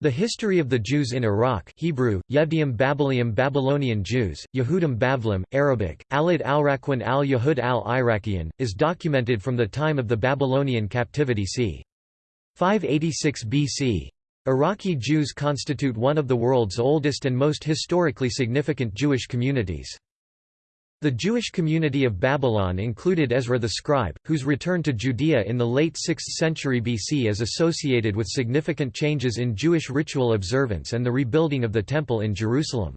The history of the Jews in Iraq Hebrew, Yevdiim Babylonium Babylonian Jews, Yehudim Bavlim, Arabic, Alid al-Rakwan al-Yahud al-Iraqian, is documented from the time of the Babylonian captivity c. 586 BC. Iraqi Jews constitute one of the world's oldest and most historically significant Jewish communities. The Jewish community of Babylon included Ezra the scribe, whose return to Judea in the late 6th century BC is associated with significant changes in Jewish ritual observance and the rebuilding of the Temple in Jerusalem.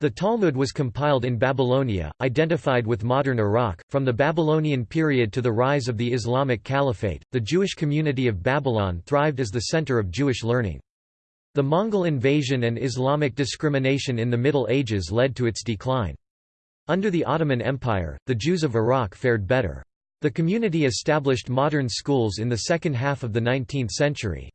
The Talmud was compiled in Babylonia, identified with modern Iraq. From the Babylonian period to the rise of the Islamic Caliphate, the Jewish community of Babylon thrived as the center of Jewish learning. The Mongol invasion and Islamic discrimination in the Middle Ages led to its decline. Under the Ottoman Empire, the Jews of Iraq fared better. The community established modern schools in the second half of the 19th century.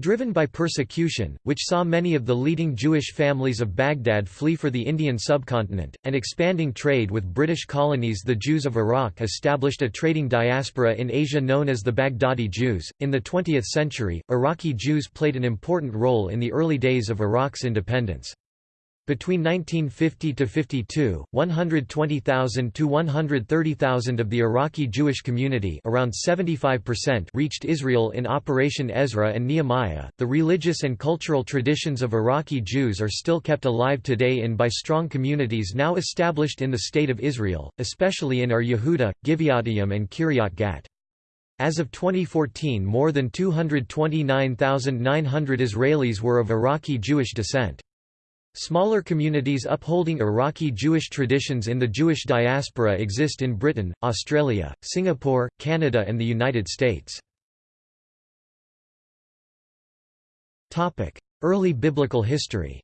Driven by persecution, which saw many of the leading Jewish families of Baghdad flee for the Indian subcontinent, and expanding trade with British colonies the Jews of Iraq established a trading diaspora in Asia known as the Baghdadi Jews. In the 20th century, Iraqi Jews played an important role in the early days of Iraq's independence. Between 1950 to 52, 120,000 to 130,000 of the Iraqi Jewish community, around 75%, reached Israel in Operation Ezra and Nehemiah. The religious and cultural traditions of Iraqi Jews are still kept alive today in by strong communities now established in the state of Israel, especially in Or Yehuda, Givatayim and Kiryat Gat. As of 2014, more than 229,900 Israelis were of Iraqi Jewish descent. Smaller communities upholding Iraqi Jewish traditions in the Jewish diaspora exist in Britain, Australia, Singapore, Canada and the United States. Early biblical history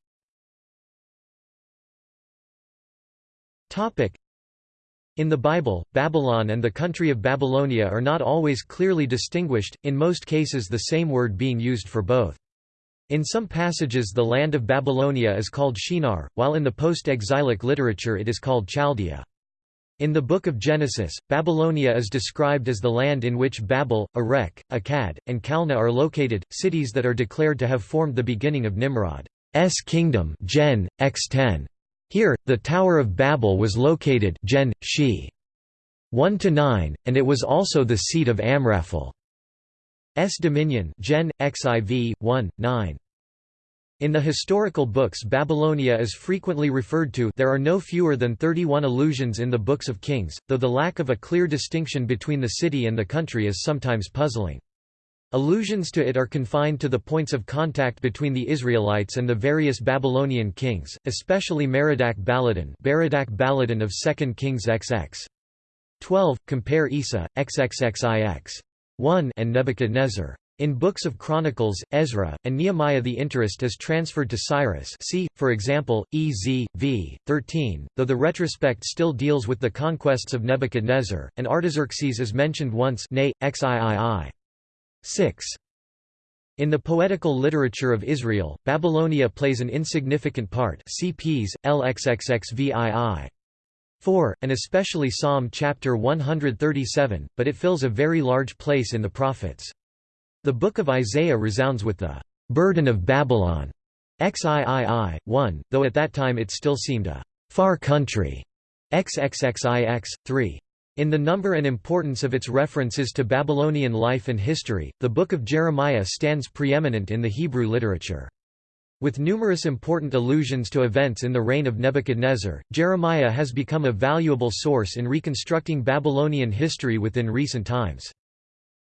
in the Bible, Babylon and the country of Babylonia are not always clearly distinguished, in most cases the same word being used for both. In some passages the land of Babylonia is called Shinar, while in the post-exilic literature it is called Chaldea. In the Book of Genesis, Babylonia is described as the land in which Babel, Erech, Akkad, and Calneh are located, cities that are declared to have formed the beginning of Nimrod's kingdom Gen. X 10. Here, the Tower of Babel was located Gen. She. 1–9, and it was also the seat of Amraphel. S dominion Gen. XIV, 1, 9. In the historical books Babylonia is frequently referred to there are no fewer than 31 allusions in the Books of Kings, though the lack of a clear distinction between the city and the country is sometimes puzzling. Allusions to it are confined to the points of contact between the Israelites and the various Babylonian kings, especially Merodach Baladan Berodach Baladan of 2 Kings XX. 12, compare Isa, XXXIX. 1 and Nebuchadnezzar. In books of Chronicles, Ezra, and Nehemiah the interest is transferred to Cyrus see, for example, Ez, v. 13, though the retrospect still deals with the conquests of Nebuchadnezzar, and Artaxerxes is mentioned once nay, xiii. 6. In the poetical literature of Israel, Babylonia plays an insignificant part cps, lxxxvii. 4, and especially Psalm chapter 137, but it fills a very large place in the prophets. The Book of Isaiah resounds with the burden of Babylon, XIII, 1, though at that time it still seemed a far country, XXXIX, 3. In the number and importance of its references to Babylonian life and history, the Book of Jeremiah stands preeminent in the Hebrew literature. With numerous important allusions to events in the reign of Nebuchadnezzar, Jeremiah has become a valuable source in reconstructing Babylonian history within recent times.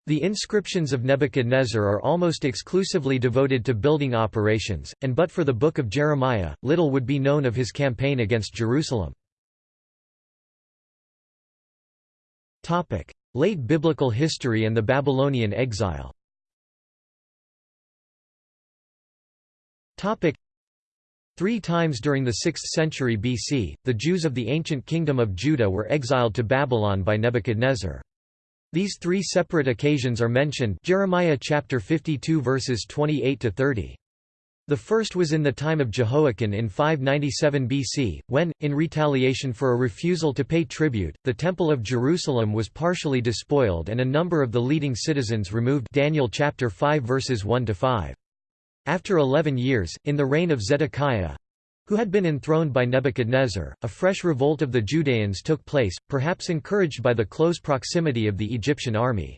The inscriptions of Nebuchadnezzar are almost exclusively devoted to building operations, and but for the Book of Jeremiah, little would be known of his campaign against Jerusalem. Late biblical history and the Babylonian exile Three times during the 6th century BC, the Jews of the ancient kingdom of Judah were exiled to Babylon by Nebuchadnezzar. These three separate occasions are mentioned Jeremiah chapter 52 verses 28 to 30. The first was in the time of Jehoiakim in 597 BC, when, in retaliation for a refusal to pay tribute, the Temple of Jerusalem was partially despoiled and a number of the leading citizens removed Daniel chapter 5 verses 1 to 5. After eleven years, in the reign of Zedekiah, who had been enthroned by Nebuchadnezzar, a fresh revolt of the Judeans took place, perhaps encouraged by the close proximity of the Egyptian army.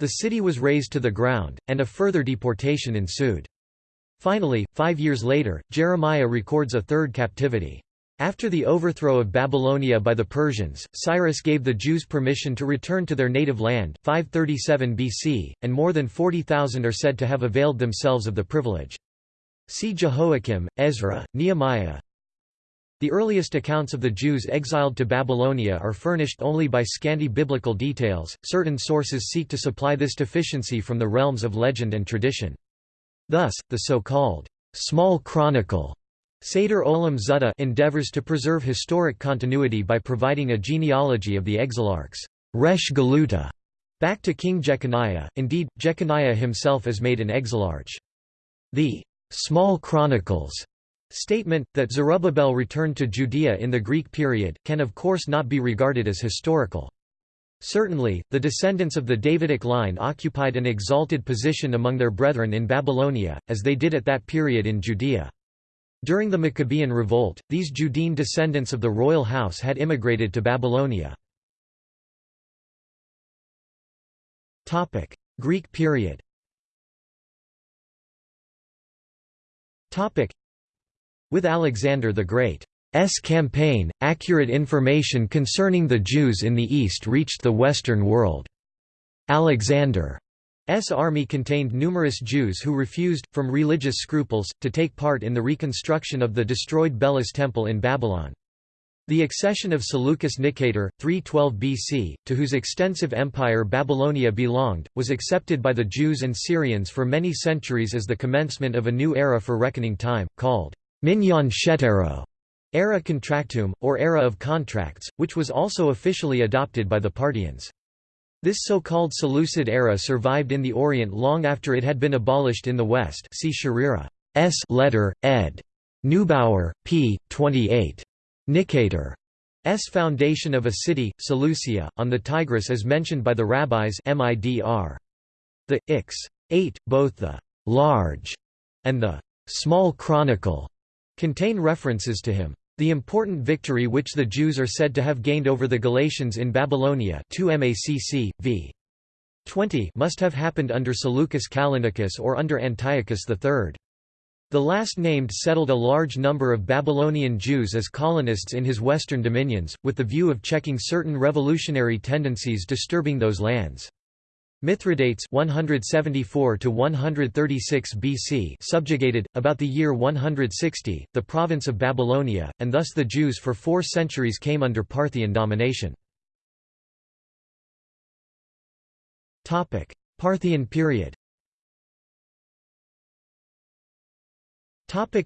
The city was razed to the ground, and a further deportation ensued. Finally, five years later, Jeremiah records a third captivity. After the overthrow of Babylonia by the Persians, Cyrus gave the Jews permission to return to their native land 537 BC, and more than 40,000 are said to have availed themselves of the privilege. See Jehoiakim, Ezra, Nehemiah. The earliest accounts of the Jews exiled to Babylonia are furnished only by scanty biblical details. Certain sources seek to supply this deficiency from the realms of legend and tradition. Thus, the so-called small chronicle Seder Olam Zutta endeavors to preserve historic continuity by providing a genealogy of the exilarchs Resh Galuta back to King Jeconiah. Indeed, Jeconiah himself is made an exilarch. The small chronicles statement, that Zerubbabel returned to Judea in the Greek period, can of course not be regarded as historical. Certainly, the descendants of the Davidic line occupied an exalted position among their brethren in Babylonia, as they did at that period in Judea. During the Maccabean revolt, these Judean descendants of the royal house had immigrated to Babylonia. Greek period With Alexander the Great's campaign, accurate information concerning the Jews in the East reached the Western world. Alexander's army contained numerous Jews who refused, from religious scruples, to take part in the reconstruction of the destroyed Belus temple in Babylon. The accession of Seleucus Nicator, 312 BC, to whose extensive empire Babylonia belonged, was accepted by the Jews and Syrians for many centuries as the commencement of a new era for reckoning time, called Minyan Shetero, era contractum, or era of contracts, which was also officially adopted by the Parthians. This so-called Seleucid era survived in the Orient long after it had been abolished in the West see Sherira. S letter, ed. Neubauer, p. 28. Nicator. S. foundation of a city, Seleucia, on the Tigris is mentioned by the rabbis Midr. The Ix. 8, both the «large» and the «small chronicle» contain references to him. The important victory which the Jews are said to have gained over the Galatians in Babylonia 2 MACC, v. 20 must have happened under Seleucus Callinicus or under Antiochus III. The last named settled a large number of Babylonian Jews as colonists in his western dominions, with the view of checking certain revolutionary tendencies disturbing those lands. Mithridates 174 to 136 BC subjugated about the year 160 the province of Babylonia and thus the Jews for 4 centuries came under Parthian domination. Topic: Parthian period. Topic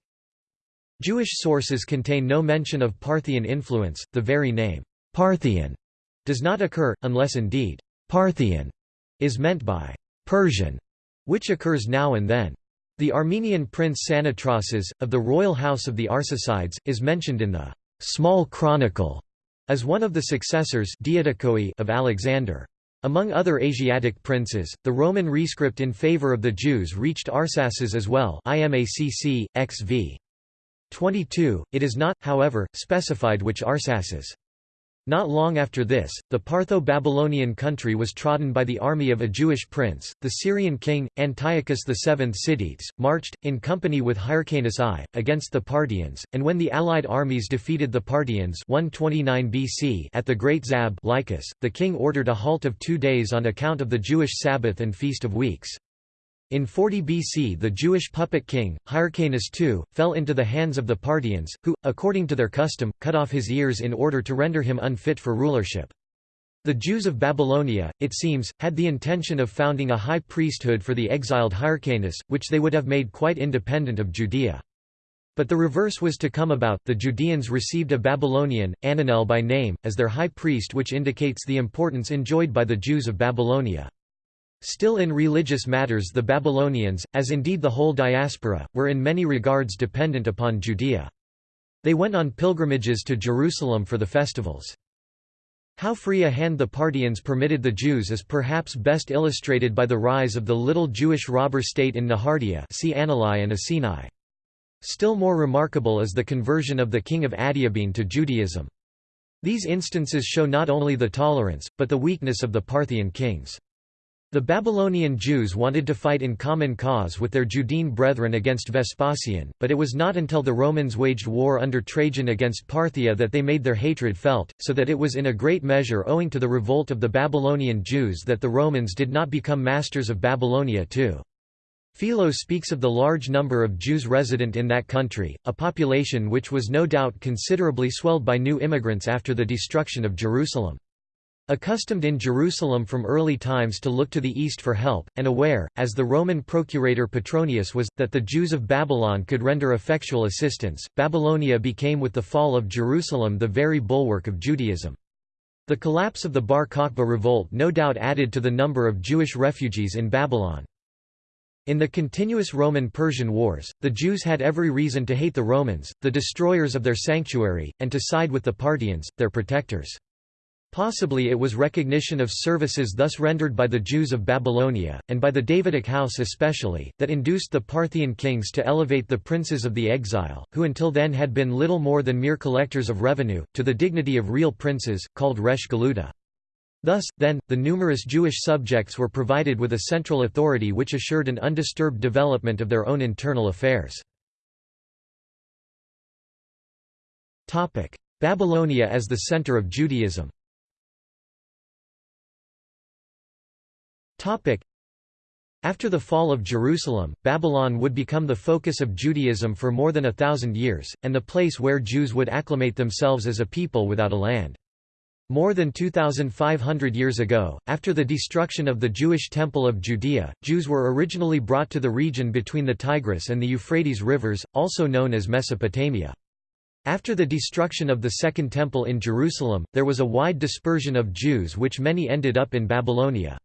Jewish sources contain no mention of Parthian influence, the very name, Parthian, does not occur, unless indeed, Parthian is meant by Persian, which occurs now and then. The Armenian prince Psanetrases, of the royal house of the Arsacides, is mentioned in the Small Chronicle as one of the successors of Alexander. Among other Asiatic princes, the Roman rescript in favor of the Jews reached Arsaces as well IMACC, XV. 22, it is not, however, specified which Arsaces. Not long after this, the Partho-Babylonian country was trodden by the army of a Jewish prince. The Syrian king, Antiochus VII Sidetes, marched, in company with Hyrcanus I, against the Parthians, and when the allied armies defeated the Parthians 129 BC at the Great Zab Lycus, the king ordered a halt of two days on account of the Jewish Sabbath and Feast of Weeks. In 40 BC the Jewish puppet king, Hyrcanus II, fell into the hands of the Parthians, who, according to their custom, cut off his ears in order to render him unfit for rulership. The Jews of Babylonia, it seems, had the intention of founding a high priesthood for the exiled Hyrcanus, which they would have made quite independent of Judea. But the reverse was to come about, the Judeans received a Babylonian, Ananel by name, as their high priest which indicates the importance enjoyed by the Jews of Babylonia. Still in religious matters the Babylonians, as indeed the whole diaspora, were in many regards dependent upon Judea. They went on pilgrimages to Jerusalem for the festivals. How free a hand the Parthians permitted the Jews is perhaps best illustrated by the rise of the little Jewish robber state in Nehardea see Anilai and Asinai. Still more remarkable is the conversion of the king of Adiabene to Judaism. These instances show not only the tolerance, but the weakness of the Parthian kings. The Babylonian Jews wanted to fight in common cause with their Judean brethren against Vespasian, but it was not until the Romans waged war under Trajan against Parthia that they made their hatred felt, so that it was in a great measure owing to the revolt of the Babylonian Jews that the Romans did not become masters of Babylonia too. Philo speaks of the large number of Jews resident in that country, a population which was no doubt considerably swelled by new immigrants after the destruction of Jerusalem. Accustomed in Jerusalem from early times to look to the east for help, and aware, as the Roman procurator Petronius was, that the Jews of Babylon could render effectual assistance, Babylonia became with the fall of Jerusalem the very bulwark of Judaism. The collapse of the Bar Kokhba revolt no doubt added to the number of Jewish refugees in Babylon. In the continuous Roman-Persian wars, the Jews had every reason to hate the Romans, the destroyers of their sanctuary, and to side with the Parthians, their protectors. Possibly it was recognition of services thus rendered by the Jews of Babylonia, and by the Davidic house especially, that induced the Parthian kings to elevate the princes of the exile, who until then had been little more than mere collectors of revenue, to the dignity of real princes, called resh galuta. Thus, then, the numerous Jewish subjects were provided with a central authority which assured an undisturbed development of their own internal affairs. Babylonia as the center of Judaism After the fall of Jerusalem, Babylon would become the focus of Judaism for more than a thousand years, and the place where Jews would acclimate themselves as a people without a land. More than 2,500 years ago, after the destruction of the Jewish Temple of Judea, Jews were originally brought to the region between the Tigris and the Euphrates rivers, also known as Mesopotamia. After the destruction of the Second Temple in Jerusalem, there was a wide dispersion of Jews which many ended up in Babylonia.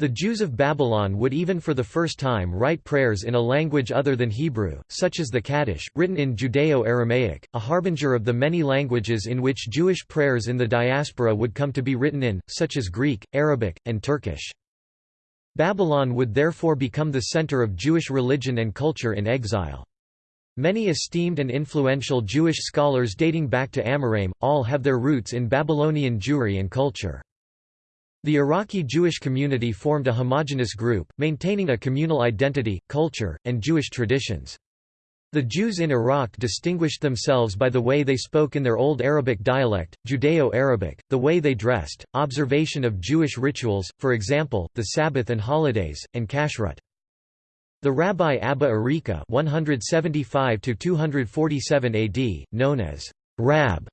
The Jews of Babylon would even for the first time write prayers in a language other than Hebrew, such as the Kaddish, written in Judeo-Aramaic, a harbinger of the many languages in which Jewish prayers in the diaspora would come to be written in, such as Greek, Arabic, and Turkish. Babylon would therefore become the center of Jewish religion and culture in exile. Many esteemed and influential Jewish scholars dating back to Amoraim, all have their roots in Babylonian Jewry and culture. The Iraqi Jewish community formed a homogenous group, maintaining a communal identity, culture, and Jewish traditions. The Jews in Iraq distinguished themselves by the way they spoke in their Old Arabic dialect, Judeo-Arabic, the way they dressed, observation of Jewish rituals, for example, the Sabbath and holidays, and kashrut. The Rabbi Abba Arika 175 AD, known as Rab,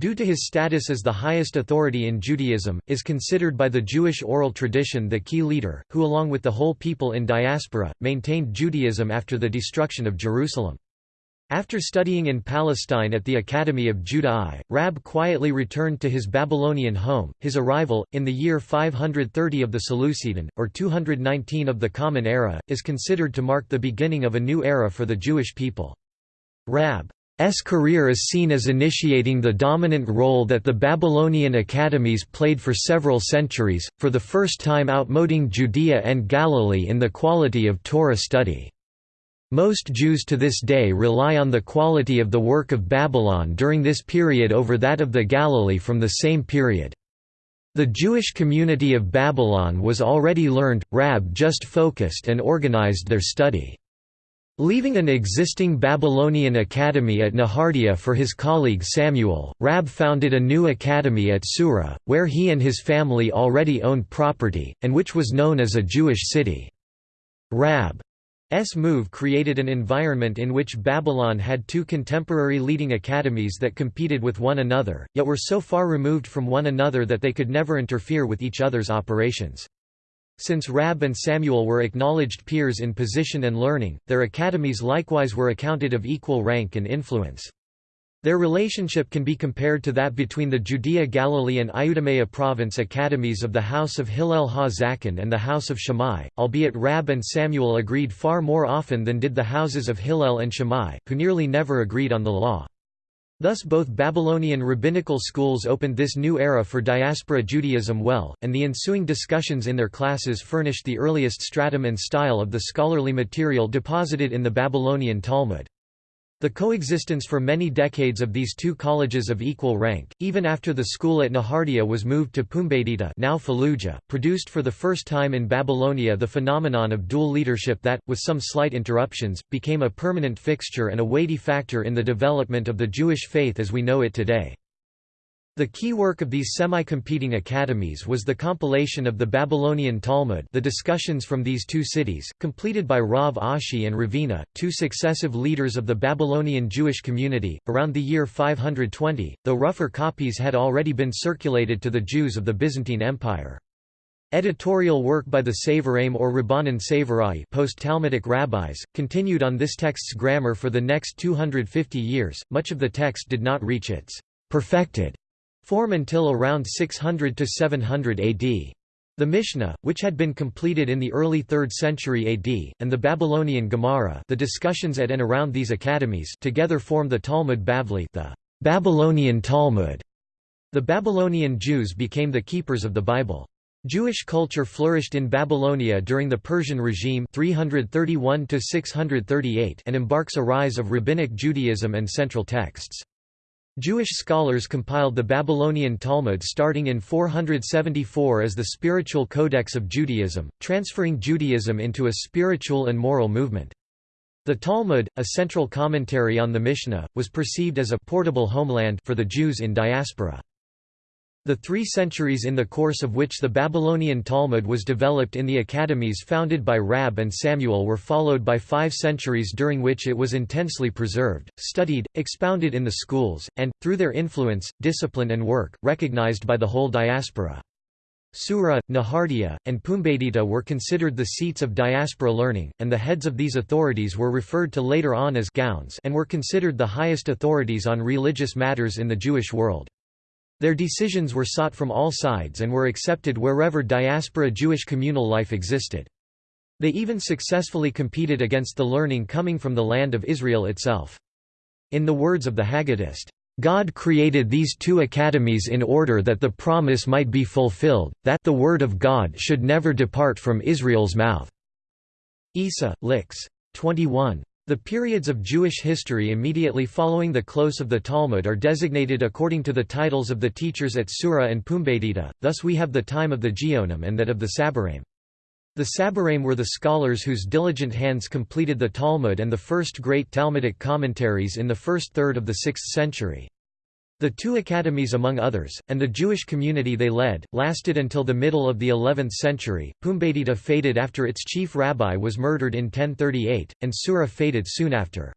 Due to his status as the highest authority in Judaism, is considered by the Jewish oral tradition the key leader, who along with the whole people in diaspora, maintained Judaism after the destruction of Jerusalem. After studying in Palestine at the Academy of Judah I, Rab quietly returned to his Babylonian home. His arrival, in the year 530 of the Seleucidan, or 219 of the Common Era, is considered to mark the beginning of a new era for the Jewish people. Rab S career is seen as initiating the dominant role that the Babylonian academies played for several centuries, for the first time outmoding Judea and Galilee in the quality of Torah study. Most Jews to this day rely on the quality of the work of Babylon during this period over that of the Galilee from the same period. The Jewish community of Babylon was already learned, Rab just focused and organized their study. Leaving an existing Babylonian academy at Nehardea for his colleague Samuel, Rab founded a new academy at Sura, where he and his family already owned property, and which was known as a Jewish city. Rab's move created an environment in which Babylon had two contemporary leading academies that competed with one another, yet were so far removed from one another that they could never interfere with each other's operations. Since Rab and Samuel were acknowledged peers in position and learning, their academies likewise were accounted of equal rank and influence. Their relationship can be compared to that between the Judea Galilee and Idumea province academies of the house of Hillel ha-Zaken and the house of Shammai, albeit Rab and Samuel agreed far more often than did the houses of Hillel and Shammai, who nearly never agreed on the law. Thus both Babylonian rabbinical schools opened this new era for diaspora Judaism well, and the ensuing discussions in their classes furnished the earliest stratum and style of the scholarly material deposited in the Babylonian Talmud. The coexistence for many decades of these two colleges of equal rank, even after the school at Nehardea was moved to Pumbedita now Fallujah, produced for the first time in Babylonia the phenomenon of dual leadership that, with some slight interruptions, became a permanent fixture and a weighty factor in the development of the Jewish faith as we know it today. The key work of these semi-competing academies was the compilation of the Babylonian Talmud the discussions from these two cities, completed by Rav Ashi and Ravina, two successive leaders of the Babylonian Jewish community, around the year 520, though rougher copies had already been circulated to the Jews of the Byzantine Empire. Editorial work by the Savoraim or Rabbanan Savarai post-Talmudic rabbis, continued on this text's grammar for the next 250 years, much of the text did not reach its perfected form until around 600 to 700 AD. The Mishnah, which had been completed in the early 3rd century AD, and the Babylonian Gemara the discussions at and around these academies together form the Talmud Bavli the Babylonian Talmud. The Babylonian Jews became the keepers of the Bible. Jewish culture flourished in Babylonia during the Persian regime 331 and embarks a rise of rabbinic Judaism and central texts. Jewish scholars compiled the Babylonian Talmud starting in 474 as the spiritual codex of Judaism, transferring Judaism into a spiritual and moral movement. The Talmud, a central commentary on the Mishnah, was perceived as a portable homeland for the Jews in diaspora. The three centuries in the course of which the Babylonian Talmud was developed in the academies founded by Rab and Samuel were followed by five centuries during which it was intensely preserved, studied, expounded in the schools, and, through their influence, discipline and work, recognized by the whole diaspora. Sura, Nehardea, and Pumbedita were considered the seats of diaspora learning, and the heads of these authorities were referred to later on as Gaons and were considered the highest authorities on religious matters in the Jewish world. Their decisions were sought from all sides and were accepted wherever diaspora Jewish communal life existed. They even successfully competed against the learning coming from the land of Israel itself. In the words of the Haggadist, God created these two academies in order that the promise might be fulfilled, that the word of God should never depart from Israel's mouth." Isa, Lix. 21. The periods of Jewish history immediately following the close of the Talmud are designated according to the titles of the teachers at Sura and Pumbedita, thus we have the time of the Geonim and that of the Saboraim. The Saboraim were the scholars whose diligent hands completed the Talmud and the first great Talmudic commentaries in the first third of the 6th century. The two academies among others, and the Jewish community they led, lasted until the middle of the 11th century. Pumbedita faded after its chief rabbi was murdered in 1038, and Sura faded soon after.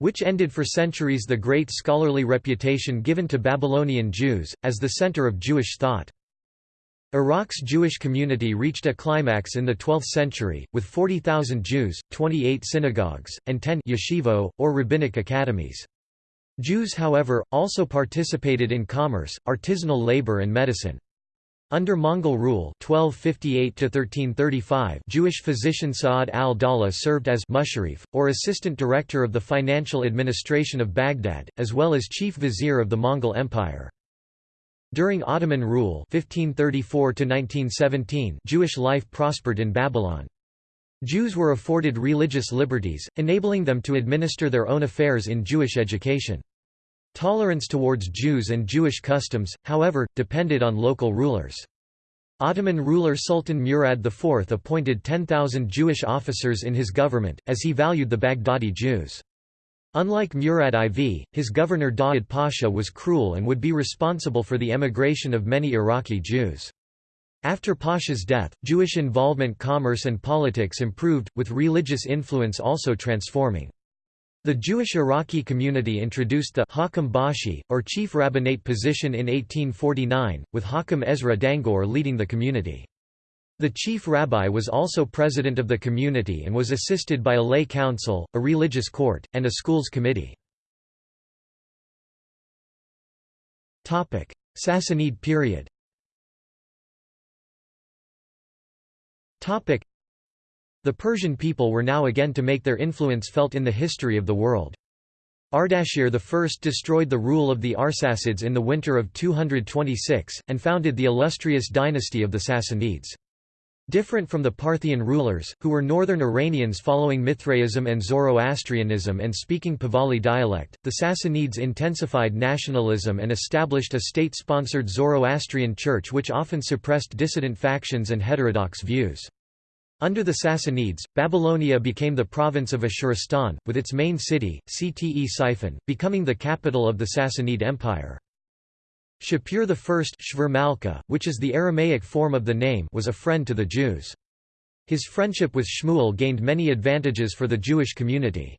Which ended for centuries the great scholarly reputation given to Babylonian Jews, as the center of Jewish thought. Iraq's Jewish community reached a climax in the 12th century, with 40,000 Jews, 28 synagogues, and 10 yeshivo, or rabbinic academies. Jews however, also participated in commerce, artisanal labor and medicine. Under Mongol rule 1258 Jewish physician Sa'ad al-Dawla served as musharif, or assistant director of the financial administration of Baghdad, as well as chief vizier of the Mongol Empire. During Ottoman rule 1534 Jewish life prospered in Babylon. Jews were afforded religious liberties, enabling them to administer their own affairs in Jewish education. Tolerance towards Jews and Jewish customs, however, depended on local rulers. Ottoman ruler Sultan Murad IV appointed 10,000 Jewish officers in his government, as he valued the Baghdadi Jews. Unlike Murad IV, his governor Daud Pasha was cruel and would be responsible for the emigration of many Iraqi Jews. After Pasha's death, Jewish involvement commerce and politics improved, with religious influence also transforming. The Jewish Iraqi community introduced the Hakam Bashi, or chief rabbinate position in 1849, with Hakam Ezra Dangoor leading the community. The chief rabbi was also president of the community and was assisted by a lay council, a religious court, and a schools committee. Sassanid period the Persian people were now again to make their influence felt in the history of the world. Ardashir I destroyed the rule of the Arsacids in the winter of 226, and founded the illustrious dynasty of the Sassanids. Different from the Parthian rulers, who were northern Iranians following Mithraism and Zoroastrianism and speaking Pahlavi dialect, the Sassanids intensified nationalism and established a state-sponsored Zoroastrian church which often suppressed dissident factions and heterodox views. Under the Sassanids, Babylonia became the province of Ashuristan, with its main city, Ctesiphon, becoming the capital of the Sassanid Empire. Shapur I which is the Aramaic form of the name was a friend to the Jews. His friendship with Shmuel gained many advantages for the Jewish community.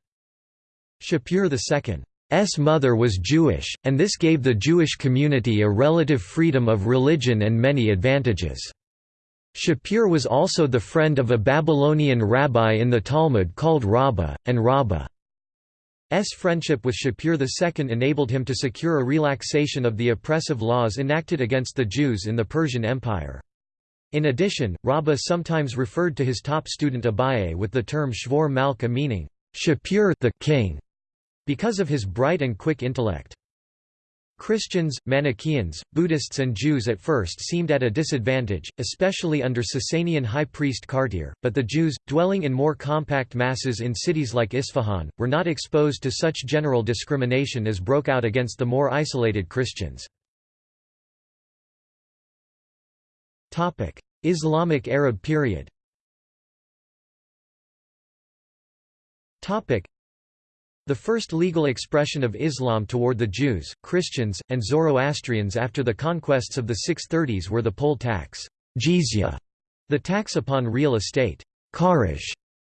Shapur II's mother was Jewish, and this gave the Jewish community a relative freedom of religion and many advantages. Shapur was also the friend of a Babylonian rabbi in the Talmud called Rabbah, and Rabbah's friendship with Shapur II enabled him to secure a relaxation of the oppressive laws enacted against the Jews in the Persian Empire. In addition, Rabbah sometimes referred to his top student Abaye with the term Shvor Malka meaning, Shapur the king, because of his bright and quick intellect. Christians, Manichaeans, Buddhists and Jews at first seemed at a disadvantage, especially under Sasanian high priest Kartir, but the Jews, dwelling in more compact masses in cities like Isfahan, were not exposed to such general discrimination as broke out against the more isolated Christians. Islamic Arab period the first legal expression of Islam toward the Jews, Christians, and Zoroastrians after the conquests of the 630s were the poll tax jizya", the tax upon real estate kharaj",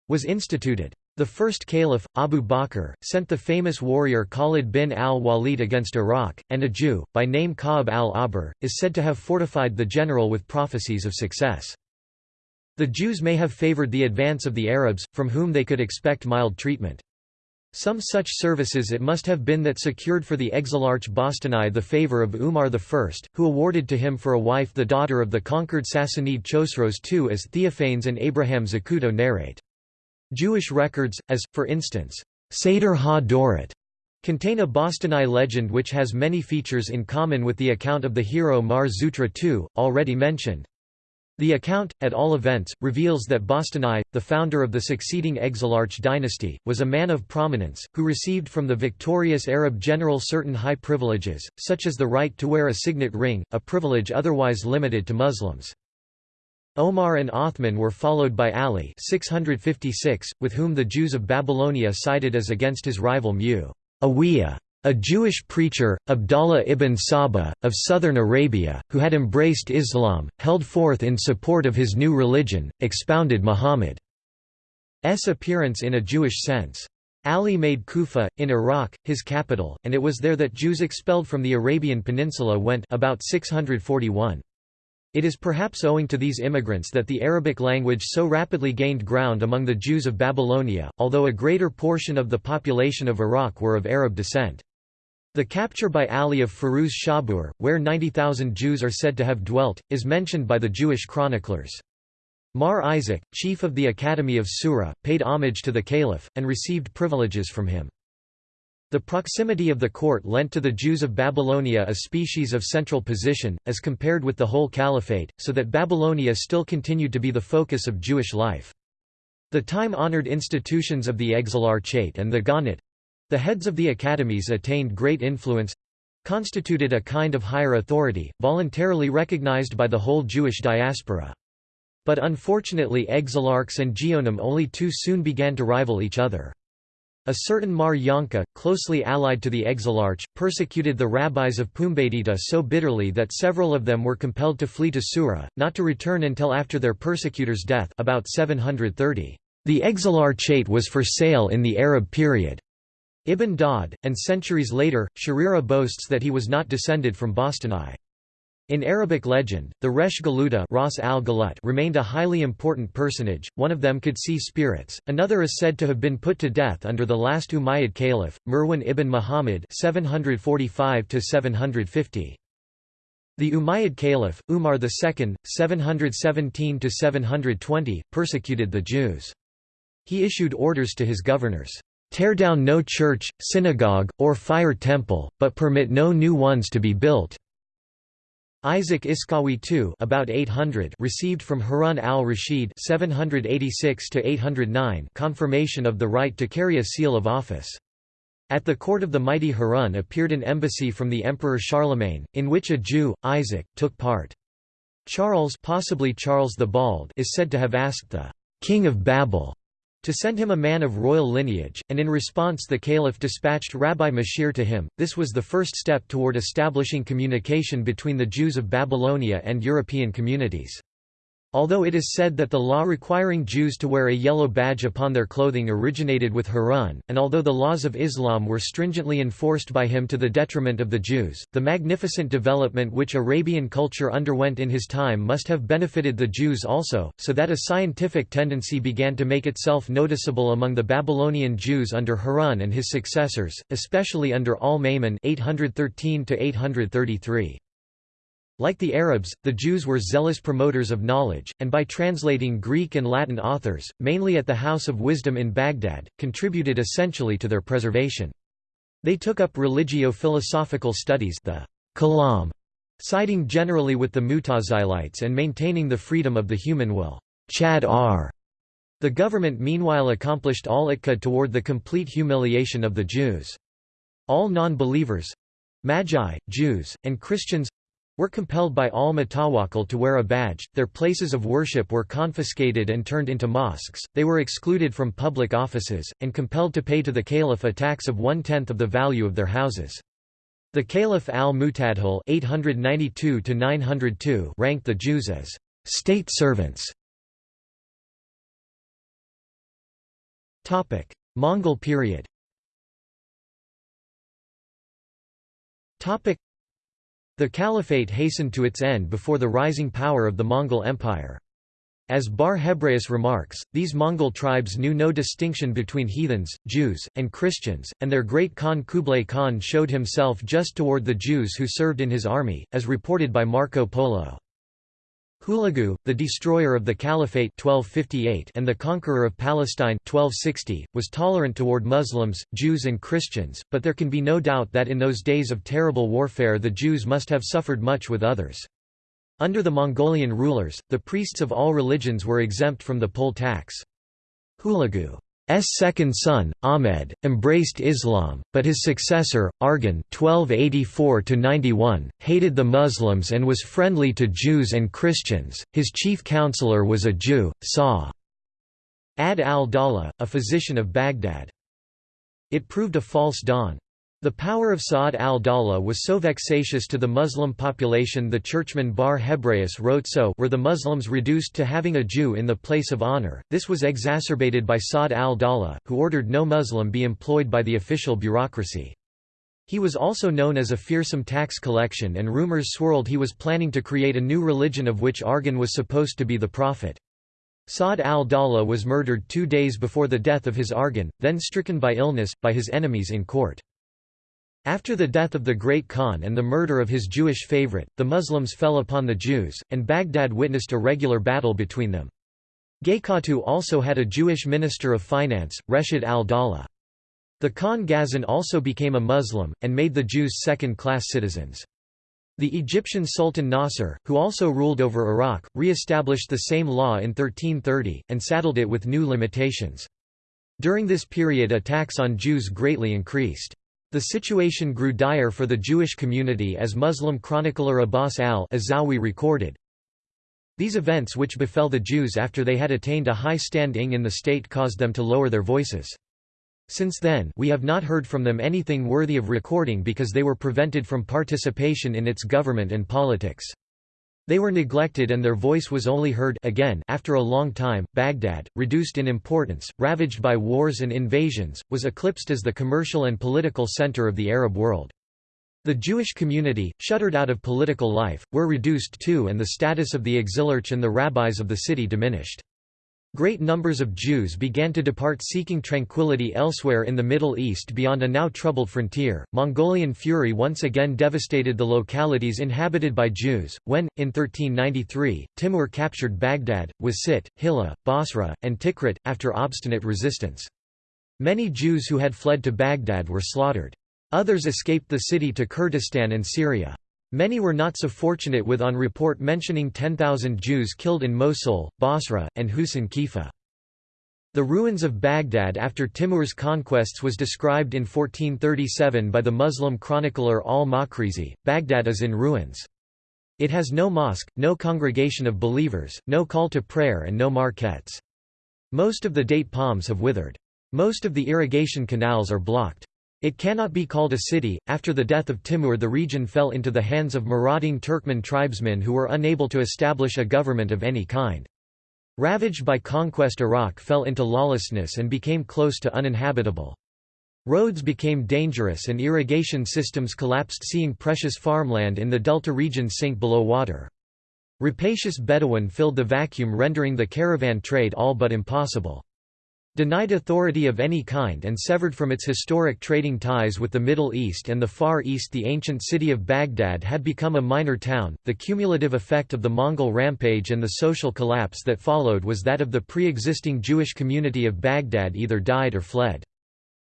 was instituted. The first caliph, Abu Bakr, sent the famous warrior Khalid bin al-Walid against Iraq, and a Jew, by name Ka'b al-Ahbar, is said to have fortified the general with prophecies of success. The Jews may have favored the advance of the Arabs, from whom they could expect mild treatment. Some such services it must have been that secured for the exilarch Bostanai the favour of Umar I, who awarded to him for a wife the daughter of the conquered Sassanid Chosroes II as Theophanes and Abraham Zacuto narrate. Jewish records, as, for instance, Seder ha-Dorot, contain a Bostanai legend which has many features in common with the account of the hero Mar Zutra II, already mentioned. The account, at all events, reveals that Bostanai, the founder of the succeeding Exilarch dynasty, was a man of prominence, who received from the victorious Arab general certain high privileges, such as the right to wear a signet ring, a privilege otherwise limited to Muslims. Omar and Othman were followed by Ali 656, with whom the Jews of Babylonia sided as against his rival Mu'awiyah. A Jewish preacher, Abdallah ibn Saba, of southern Arabia, who had embraced Islam, held forth in support of his new religion, expounded Muhammad's appearance in a Jewish sense. Ali made Kufa, in Iraq, his capital, and it was there that Jews expelled from the Arabian Peninsula went about 641. It is perhaps owing to these immigrants that the Arabic language so rapidly gained ground among the Jews of Babylonia, although a greater portion of the population of Iraq were of Arab descent. The capture by Ali of Firuz Shabur, where 90,000 Jews are said to have dwelt, is mentioned by the Jewish chroniclers. Mar Isaac, chief of the Academy of Sura, paid homage to the caliph, and received privileges from him. The proximity of the court lent to the Jews of Babylonia a species of central position, as compared with the whole caliphate, so that Babylonia still continued to be the focus of Jewish life. The time-honored institutions of the Exilarchate and the Gaonate, the heads of the academies attained great influence constituted a kind of higher authority, voluntarily recognized by the whole Jewish diaspora. But unfortunately exilarchs and geonim only too soon began to rival each other. A certain Mar Yanka, closely allied to the exilarch, persecuted the rabbis of Pumbedita so bitterly that several of them were compelled to flee to Sura, not to return until after their persecutor's death about 730. The exilarchate was for sale in the Arab period. Ibn Daud, and centuries later, Sherira boasts that he was not descended from Bostanai. In Arabic legend, the Resh Galuta Ras al remained a highly important personage, one of them could see spirits, another is said to have been put to death under the last Umayyad caliph, Merwan ibn Muhammad 745 -750. The Umayyad caliph, Umar II, 717–720, persecuted the Jews. He issued orders to his governors, tear down no church, synagogue, or fire temple, but permit no new ones to be built." Isaac Iskawi II about 800 received from Harun al-Rashid confirmation of the right to carry a seal of office. At the court of the mighty Harun appeared an embassy from the Emperor Charlemagne, in which a Jew, Isaac, took part. Charles possibly Charles the Bald is said to have asked the «King of Babel» to send him a man of royal lineage, and in response the caliph dispatched Rabbi Machir to him. This was the first step toward establishing communication between the Jews of Babylonia and European communities. Although it is said that the law requiring Jews to wear a yellow badge upon their clothing originated with Harun, and although the laws of Islam were stringently enforced by him to the detriment of the Jews, the magnificent development which Arabian culture underwent in his time must have benefited the Jews also, so that a scientific tendency began to make itself noticeable among the Babylonian Jews under Harun and his successors, especially under Al-Ma'mun 813 833. Like the Arabs, the Jews were zealous promoters of knowledge, and by translating Greek and Latin authors, mainly at the House of Wisdom in Baghdad, contributed essentially to their preservation. They took up religio-philosophical studies the Kalam, siding generally with the Mutazilites and maintaining the freedom of the human will. Chad R. The government meanwhile accomplished all it could toward the complete humiliation of the Jews. All non-believers—Magi, Jews, and Christians were compelled by al-Mutawakkil to wear a badge, their places of worship were confiscated and turned into mosques, they were excluded from public offices, and compelled to pay to the caliph a tax of one-tenth of the value of their houses. The Caliph al-Mutadhil ranked the Jews as state servants. Mongol period the caliphate hastened to its end before the rising power of the Mongol Empire. As Bar Hebraeus remarks, these Mongol tribes knew no distinction between heathens, Jews, and Christians, and their great Khan Kublai Khan showed himself just toward the Jews who served in his army, as reported by Marco Polo. Hulagu, the destroyer of the Caliphate 1258 and the conqueror of Palestine 1260, was tolerant toward Muslims, Jews and Christians, but there can be no doubt that in those days of terrible warfare the Jews must have suffered much with others. Under the Mongolian rulers, the priests of all religions were exempt from the poll tax. Hulagu second son, Ahmed, embraced Islam, but his successor, (1284–91), hated the Muslims and was friendly to Jews and Christians. His chief counselor was a Jew, Sa. Ad al-Dawla, a physician of Baghdad. It proved a false dawn. The power of Sa'ad al-Dawla was so vexatious to the Muslim population the churchman Bar Hebraeus wrote so were the Muslims reduced to having a Jew in the place of honor, this was exacerbated by Sa'ad al-Dawla, who ordered no Muslim be employed by the official bureaucracy. He was also known as a fearsome tax collection and rumors swirled he was planning to create a new religion of which Arghun was supposed to be the prophet. Sa'ad al-Dawla was murdered two days before the death of his Arghun, then stricken by illness, by his enemies in court. After the death of the Great Khan and the murder of his Jewish favorite, the Muslims fell upon the Jews, and Baghdad witnessed a regular battle between them. Gaykatu also had a Jewish minister of finance, Reshid al-Dawla. The Khan Ghazan also became a Muslim, and made the Jews second-class citizens. The Egyptian Sultan Nasser, who also ruled over Iraq, re-established the same law in 1330, and saddled it with new limitations. During this period attacks on Jews greatly increased. The situation grew dire for the Jewish community as Muslim chronicler Abbas al-Azawi recorded. These events which befell the Jews after they had attained a high standing in the state caused them to lower their voices. Since then we have not heard from them anything worthy of recording because they were prevented from participation in its government and politics. They were neglected and their voice was only heard again after a long time. Baghdad, reduced in importance, ravaged by wars and invasions, was eclipsed as the commercial and political center of the Arab world. The Jewish community, shuttered out of political life, were reduced too and the status of the exilarch and the rabbis of the city diminished. Great numbers of Jews began to depart seeking tranquility elsewhere in the Middle East beyond a now troubled frontier. Mongolian fury once again devastated the localities inhabited by Jews, when, in 1393, Timur captured Baghdad, Wasit, Hilla, Basra, and Tikrit, after obstinate resistance. Many Jews who had fled to Baghdad were slaughtered. Others escaped the city to Kurdistan and Syria. Many were not so fortunate with on report mentioning 10,000 Jews killed in Mosul, Basra, and Husain Kifa. The ruins of Baghdad after Timur's conquests was described in 1437 by the Muslim chronicler al-Makrizi. Baghdad is in ruins. It has no mosque, no congregation of believers, no call to prayer and no marquettes. Most of the date palms have withered. Most of the irrigation canals are blocked. It cannot be called a city. After the death of Timur, the region fell into the hands of marauding Turkmen tribesmen who were unable to establish a government of any kind. Ravaged by conquest Iraq fell into lawlessness and became close to uninhabitable. Roads became dangerous and irrigation systems collapsed seeing precious farmland in the delta region sink below water. Rapacious Bedouin filled the vacuum rendering the caravan trade all but impossible. Denied authority of any kind and severed from its historic trading ties with the Middle East and the Far East the ancient city of Baghdad had become a minor town. The cumulative effect of the Mongol rampage and the social collapse that followed was that of the pre-existing Jewish community of Baghdad either died or fled.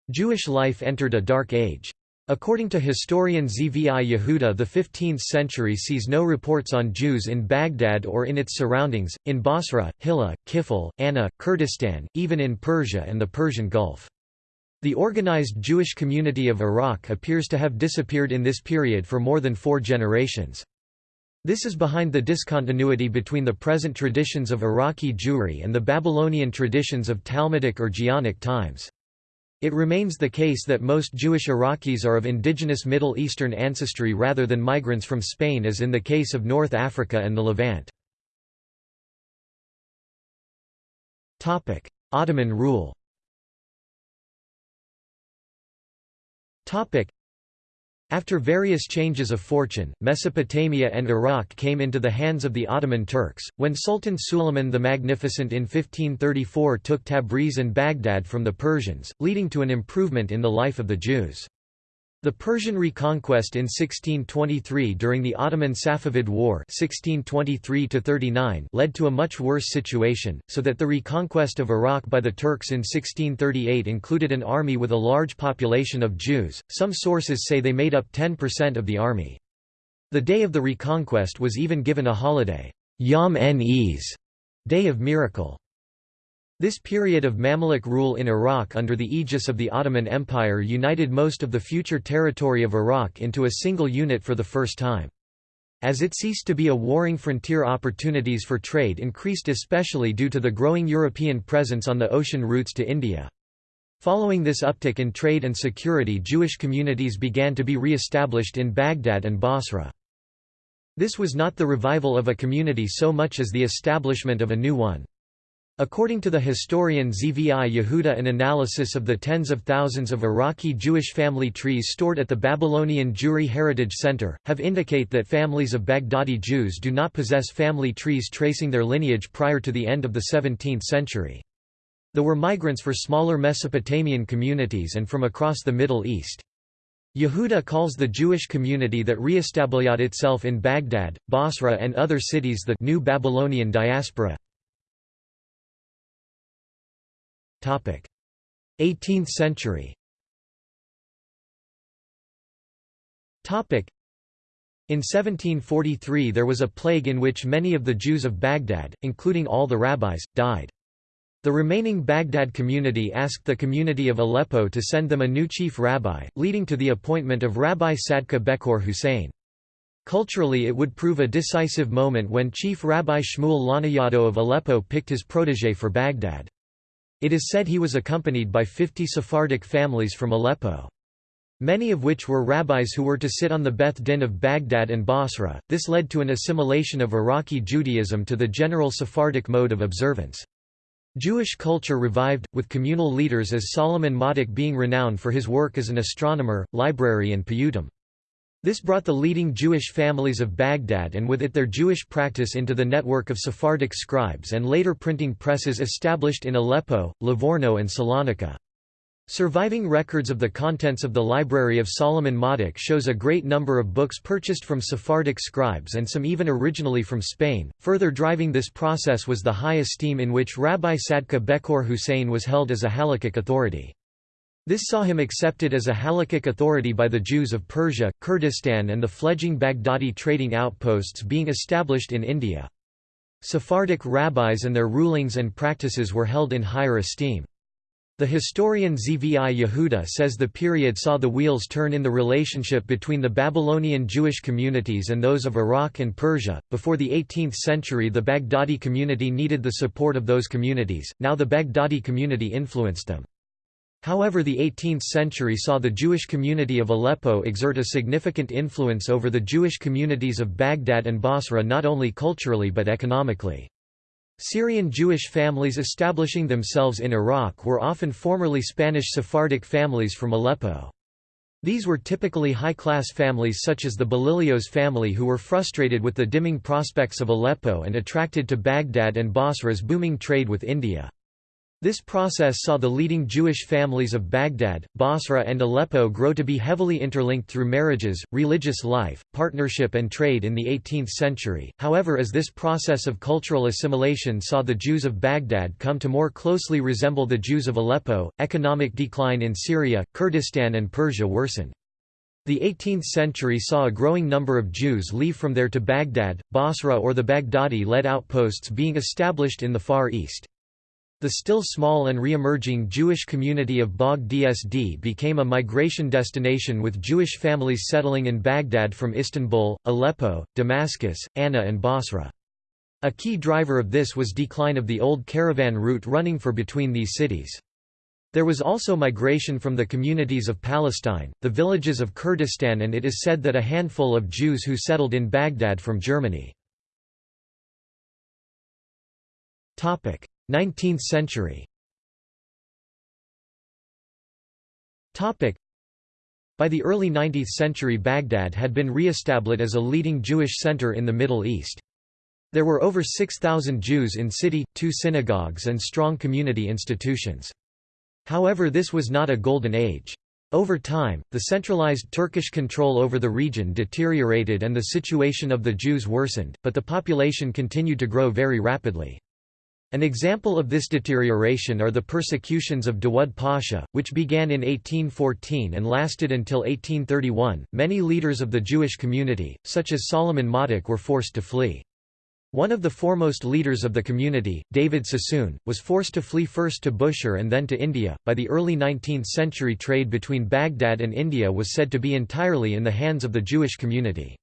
Jewish life entered a dark age. According to historian Zvi Yehuda the 15th century sees no reports on Jews in Baghdad or in its surroundings, in Basra, Hilla, Kifl, Anna, Kurdistan, even in Persia and the Persian Gulf. The organized Jewish community of Iraq appears to have disappeared in this period for more than four generations. This is behind the discontinuity between the present traditions of Iraqi Jewry and the Babylonian traditions of Talmudic or Geonic times. It remains the case that most Jewish Iraqis are of indigenous Middle Eastern ancestry rather than migrants from Spain as in the case of North Africa and the Levant. Ottoman rule after various changes of fortune, Mesopotamia and Iraq came into the hands of the Ottoman Turks, when Sultan Suleiman the Magnificent in 1534 took Tabriz and Baghdad from the Persians, leading to an improvement in the life of the Jews. The Persian reconquest in 1623 during the Ottoman Safavid War 1623 led to a much worse situation, so that the reconquest of Iraq by the Turks in 1638 included an army with a large population of Jews, some sources say they made up 10% of the army. The day of the reconquest was even given a holiday, Yom en-Eaz, Day of Miracle. This period of Mamluk rule in Iraq under the aegis of the Ottoman Empire united most of the future territory of Iraq into a single unit for the first time. As it ceased to be a warring frontier opportunities for trade increased especially due to the growing European presence on the ocean routes to India. Following this uptick in trade and security Jewish communities began to be re-established in Baghdad and Basra. This was not the revival of a community so much as the establishment of a new one. According to the historian Zvi Yehuda an analysis of the tens of thousands of Iraqi Jewish family trees stored at the Babylonian Jewry Heritage Center, have indicate that families of Baghdadi Jews do not possess family trees tracing their lineage prior to the end of the 17th century. There were migrants for smaller Mesopotamian communities and from across the Middle East. Yehuda calls the Jewish community that re-established itself in Baghdad, Basra and other cities the New Babylonian Diaspora. 18th century in 1743 there was a plague in which many of the Jews of Baghdad, including all the rabbis, died. The remaining Baghdad community asked the community of Aleppo to send them a new chief rabbi, leading to the appointment of Rabbi Sadka Bekor Hussein. Culturally it would prove a decisive moment when Chief Rabbi Shmuel Lanayado of Aleppo picked his protégé for Baghdad. It is said he was accompanied by 50 Sephardic families from Aleppo. Many of which were rabbis who were to sit on the Beth Din of Baghdad and Basra. This led to an assimilation of Iraqi Judaism to the general Sephardic mode of observance. Jewish culture revived, with communal leaders as Solomon Madik being renowned for his work as an astronomer, library and piyutim. This brought the leading Jewish families of Baghdad and with it their Jewish practice into the network of Sephardic scribes and later printing presses established in Aleppo, Livorno and Salonika. Surviving records of the contents of the Library of Solomon Madik shows a great number of books purchased from Sephardic scribes and some even originally from Spain. Further driving this process was the high esteem in which Rabbi Sadka Bekor Hussein was held as a halakhic authority. This saw him accepted as a halakhic authority by the Jews of Persia, Kurdistan and the fledgling Baghdadi trading outposts being established in India. Sephardic rabbis and their rulings and practices were held in higher esteem. The historian Zvi Yehuda says the period saw the wheels turn in the relationship between the Babylonian Jewish communities and those of Iraq and Persia. Before the 18th century, the Baghdadi community needed the support of those communities, now the Baghdadi community influenced them. However the 18th century saw the Jewish community of Aleppo exert a significant influence over the Jewish communities of Baghdad and Basra not only culturally but economically. Syrian Jewish families establishing themselves in Iraq were often formerly Spanish Sephardic families from Aleppo. These were typically high-class families such as the Belilios family who were frustrated with the dimming prospects of Aleppo and attracted to Baghdad and Basra's booming trade with India. This process saw the leading Jewish families of Baghdad, Basra and Aleppo grow to be heavily interlinked through marriages, religious life, partnership and trade in the 18th century. However as this process of cultural assimilation saw the Jews of Baghdad come to more closely resemble the Jews of Aleppo, economic decline in Syria, Kurdistan and Persia worsened. The 18th century saw a growing number of Jews leave from there to Baghdad, Basra or the Baghdadi-led outposts being established in the Far East. The still small and re-emerging Jewish community of Baghdad became a migration destination with Jewish families settling in Baghdad from Istanbul, Aleppo, Damascus, Anna and Basra. A key driver of this was decline of the old caravan route running for between these cities. There was also migration from the communities of Palestine, the villages of Kurdistan and it is said that a handful of Jews who settled in Baghdad from Germany. 19th century By the early 19th century Baghdad had been re-established as a leading Jewish center in the Middle East. There were over 6,000 Jews in city, two synagogues and strong community institutions. However this was not a golden age. Over time, the centralized Turkish control over the region deteriorated and the situation of the Jews worsened, but the population continued to grow very rapidly. An example of this deterioration are the persecutions of Dawud Pasha, which began in 1814 and lasted until 1831. Many leaders of the Jewish community, such as Solomon Madik, were forced to flee. One of the foremost leaders of the community, David Sassoon, was forced to flee first to Bushehr and then to India. By the early 19th century, trade between Baghdad and India was said to be entirely in the hands of the Jewish community.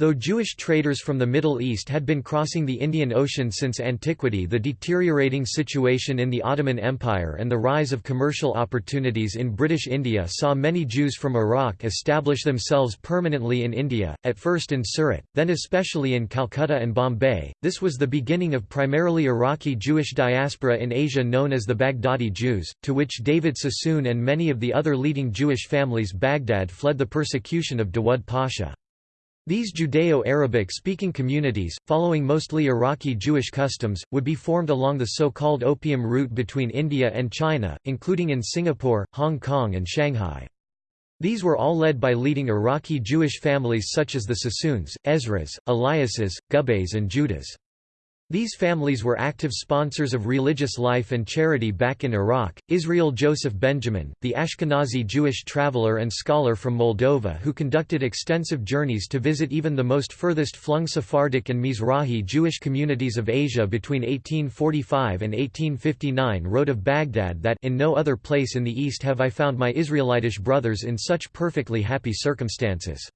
Though Jewish traders from the Middle East had been crossing the Indian Ocean since antiquity the deteriorating situation in the Ottoman Empire and the rise of commercial opportunities in British India saw many Jews from Iraq establish themselves permanently in India, at first in Surat, then especially in Calcutta and Bombay. This was the beginning of primarily Iraqi Jewish diaspora in Asia known as the Baghdadi Jews, to which David Sassoon and many of the other leading Jewish families Baghdad fled the persecution of Dawud Pasha. These Judeo-Arabic speaking communities, following mostly Iraqi Jewish customs, would be formed along the so-called opium route between India and China, including in Singapore, Hong Kong and Shanghai. These were all led by leading Iraqi Jewish families such as the Sassoons, Ezras, Eliases, Gubays and Judas. These families were active sponsors of religious life and charity back in Iraq. Israel Joseph Benjamin, the Ashkenazi Jewish traveler and scholar from Moldova who conducted extensive journeys to visit even the most furthest flung Sephardic and Mizrahi Jewish communities of Asia between 1845 and 1859 wrote of Baghdad that in no other place in the East have I found my Israelitish brothers in such perfectly happy circumstances.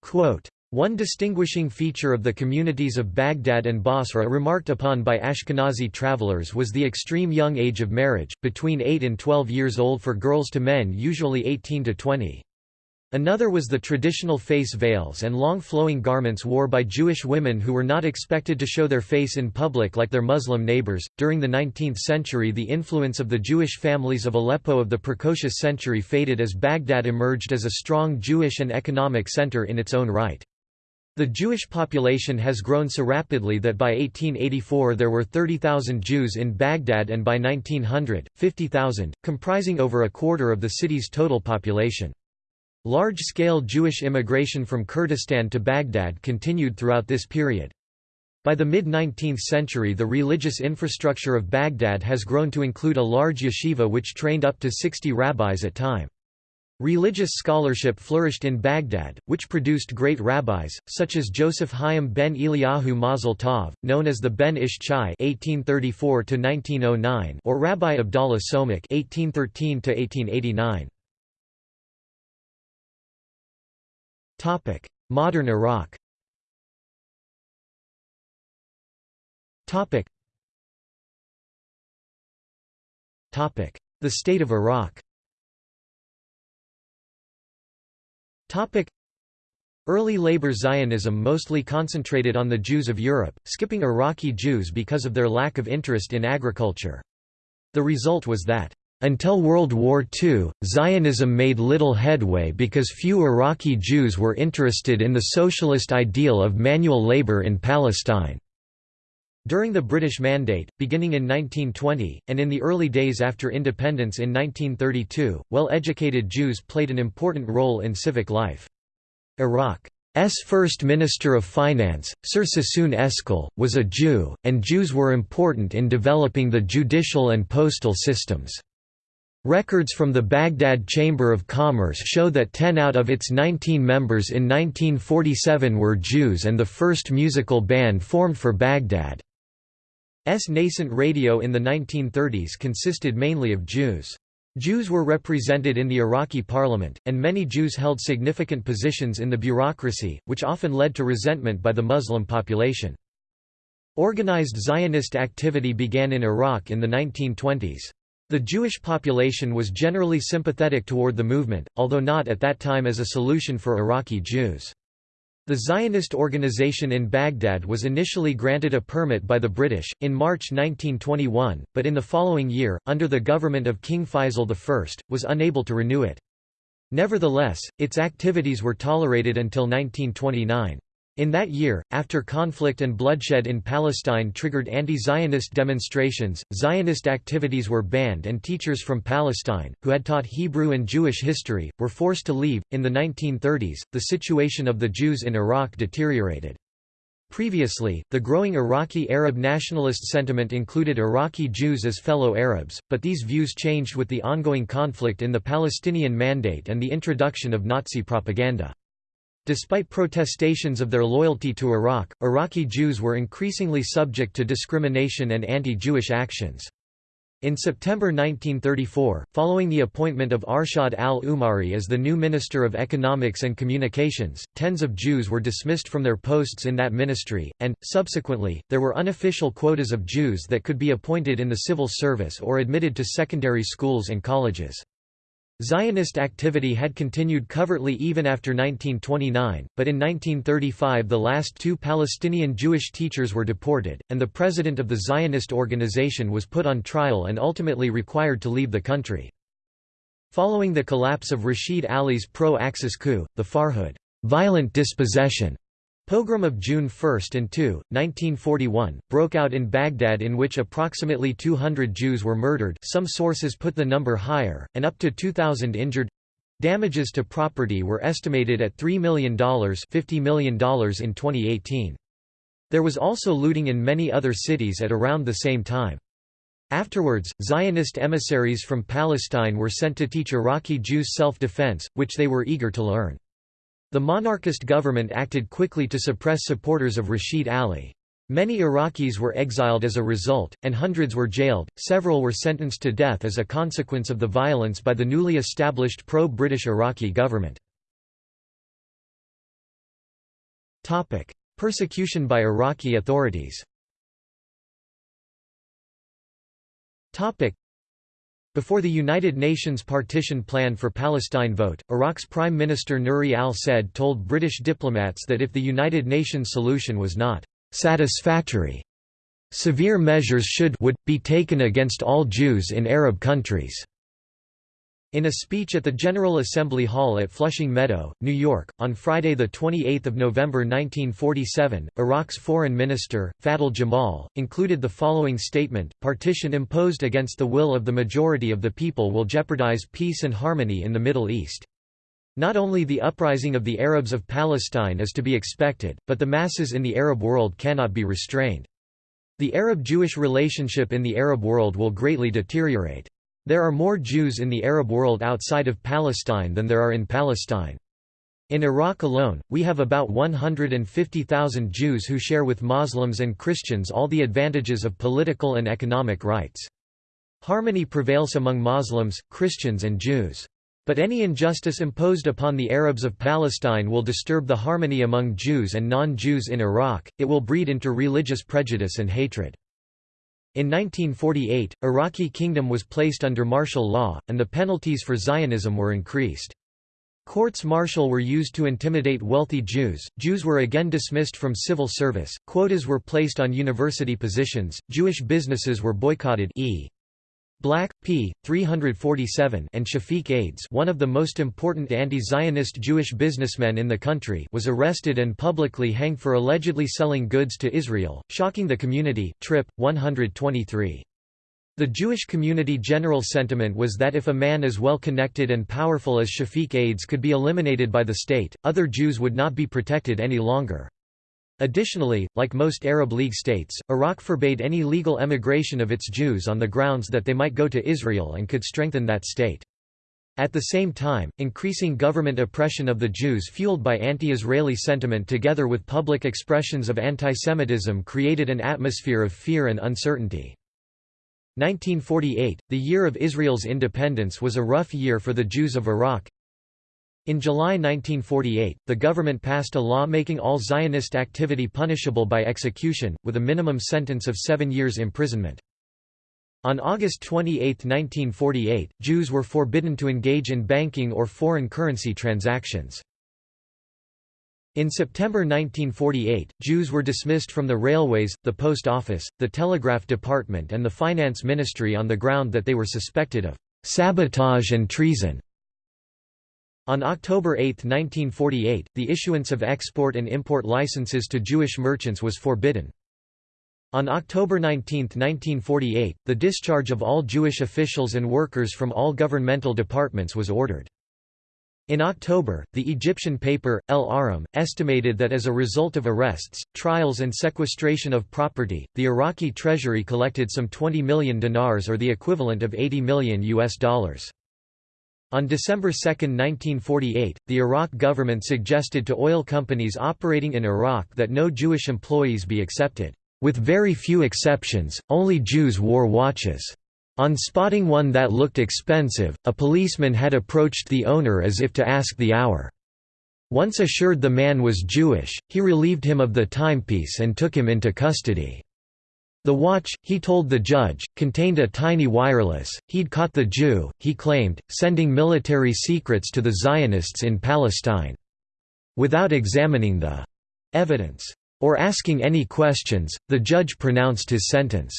Quote, one distinguishing feature of the communities of Baghdad and Basra remarked upon by Ashkenazi travelers was the extreme young age of marriage, between 8 and 12 years old for girls to men usually 18 to 20. Another was the traditional face veils and long flowing garments wore by Jewish women who were not expected to show their face in public like their Muslim neighbors. During the 19th century, the influence of the Jewish families of Aleppo of the precocious century faded as Baghdad emerged as a strong Jewish and economic center in its own right. The Jewish population has grown so rapidly that by 1884 there were 30,000 Jews in Baghdad and by 1900, 50,000, comprising over a quarter of the city's total population. Large-scale Jewish immigration from Kurdistan to Baghdad continued throughout this period. By the mid-19th century the religious infrastructure of Baghdad has grown to include a large yeshiva which trained up to 60 rabbis at time. Religious scholarship flourished in Baghdad, which produced great rabbis, such as Joseph Chaim ben Eliyahu Mazel Tov, known as the Ben Ish Chai (1834–1909), or Rabbi Abdallah Somekh (1813–1889). Topic: Modern Iraq. Topic: The state of Iraq. Topic. Early labor Zionism mostly concentrated on the Jews of Europe, skipping Iraqi Jews because of their lack of interest in agriculture. The result was that until World War II, Zionism made little headway because few Iraqi Jews were interested in the socialist ideal of manual labor in Palestine. During the British Mandate, beginning in 1920, and in the early days after independence in 1932, well-educated Jews played an important role in civic life. Iraq's first Minister of Finance, Sir Sassoon Eskell, was a Jew, and Jews were important in developing the judicial and postal systems. Records from the Baghdad Chamber of Commerce show that 10 out of its 19 members in 1947 were Jews and the first musical band formed for Baghdad. S nascent radio in the 1930s consisted mainly of Jews. Jews were represented in the Iraqi parliament, and many Jews held significant positions in the bureaucracy, which often led to resentment by the Muslim population. Organized Zionist activity began in Iraq in the 1920s. The Jewish population was generally sympathetic toward the movement, although not at that time as a solution for Iraqi Jews. The Zionist organization in Baghdad was initially granted a permit by the British, in March 1921, but in the following year, under the government of King Faisal I, was unable to renew it. Nevertheless, its activities were tolerated until 1929. In that year, after conflict and bloodshed in Palestine triggered anti-Zionist demonstrations, Zionist activities were banned and teachers from Palestine, who had taught Hebrew and Jewish history, were forced to leave. In the 1930s, the situation of the Jews in Iraq deteriorated. Previously, the growing Iraqi Arab nationalist sentiment included Iraqi Jews as fellow Arabs, but these views changed with the ongoing conflict in the Palestinian Mandate and the introduction of Nazi propaganda. Despite protestations of their loyalty to Iraq, Iraqi Jews were increasingly subject to discrimination and anti-Jewish actions. In September 1934, following the appointment of Arshad al-Umari as the new Minister of Economics and Communications, tens of Jews were dismissed from their posts in that ministry, and, subsequently, there were unofficial quotas of Jews that could be appointed in the civil service or admitted to secondary schools and colleges. Zionist activity had continued covertly even after 1929, but in 1935 the last two Palestinian Jewish teachers were deported, and the president of the Zionist organization was put on trial and ultimately required to leave the country. Following the collapse of Rashid Ali's pro-Axis coup, the Farhud violent dispossession Pogrom of June 1 and 2, 1941, broke out in Baghdad in which approximately 200 Jews were murdered some sources put the number higher, and up to 2,000 injured. Damages to property were estimated at $3 million, $50 million in 2018. There was also looting in many other cities at around the same time. Afterwards, Zionist emissaries from Palestine were sent to teach Iraqi Jews self-defense, which they were eager to learn. The monarchist government acted quickly to suppress supporters of Rashid Ali. Many Iraqis were exiled as a result, and hundreds were jailed, several were sentenced to death as a consequence of the violence by the newly established pro-British Iraqi government. Persecution by Iraqi authorities before the United Nations partition plan for Palestine vote, Iraq's Prime Minister Nuri al-Said told British diplomats that if the United Nations solution was not satisfactory, severe measures should would be taken against all Jews in Arab countries. In a speech at the General Assembly Hall at Flushing Meadow, New York, on Friday 28 November 1947, Iraq's foreign minister, Fadl Jamal, included the following statement, partition imposed against the will of the majority of the people will jeopardize peace and harmony in the Middle East. Not only the uprising of the Arabs of Palestine is to be expected, but the masses in the Arab world cannot be restrained. The Arab-Jewish relationship in the Arab world will greatly deteriorate. There are more Jews in the Arab world outside of Palestine than there are in Palestine. In Iraq alone, we have about 150,000 Jews who share with Muslims and Christians all the advantages of political and economic rights. Harmony prevails among Muslims, Christians and Jews. But any injustice imposed upon the Arabs of Palestine will disturb the harmony among Jews and non-Jews in Iraq, it will breed into religious prejudice and hatred. In 1948, Iraqi kingdom was placed under martial law, and the penalties for Zionism were increased. Courts martial were used to intimidate wealthy Jews, Jews were again dismissed from civil service, quotas were placed on university positions, Jewish businesses were boycotted e. Black, p. 347 and Shafiq Ades one of the most important anti-Zionist Jewish businessmen in the country was arrested and publicly hanged for allegedly selling goods to Israel, shocking the community. Trip, 123. The Jewish community general sentiment was that if a man as well connected and powerful as Shafiq Ades could be eliminated by the state, other Jews would not be protected any longer. Additionally, like most Arab League states, Iraq forbade any legal emigration of its Jews on the grounds that they might go to Israel and could strengthen that state. At the same time, increasing government oppression of the Jews fueled by anti-Israeli sentiment together with public expressions of antisemitism created an atmosphere of fear and uncertainty. 1948, the year of Israel's independence was a rough year for the Jews of Iraq, in July 1948, the government passed a law making all Zionist activity punishable by execution, with a minimum sentence of seven years imprisonment. On August 28, 1948, Jews were forbidden to engage in banking or foreign currency transactions. In September 1948, Jews were dismissed from the railways, the post office, the telegraph department and the finance ministry on the ground that they were suspected of sabotage and treason. On October 8, 1948, the issuance of export and import licenses to Jewish merchants was forbidden. On October 19, 1948, the discharge of all Jewish officials and workers from all governmental departments was ordered. In October, the Egyptian paper, Al Ahram, estimated that as a result of arrests, trials and sequestration of property, the Iraqi treasury collected some 20 million dinars or the equivalent of 80 million US dollars. On December 2, 1948, the Iraq government suggested to oil companies operating in Iraq that no Jewish employees be accepted. With very few exceptions, only Jews wore watches. On spotting one that looked expensive, a policeman had approached the owner as if to ask the hour. Once assured the man was Jewish, he relieved him of the timepiece and took him into custody. The watch, he told the judge, contained a tiny wireless. He'd caught the Jew, he claimed, sending military secrets to the Zionists in Palestine. Without examining the evidence or asking any questions, the judge pronounced his sentence.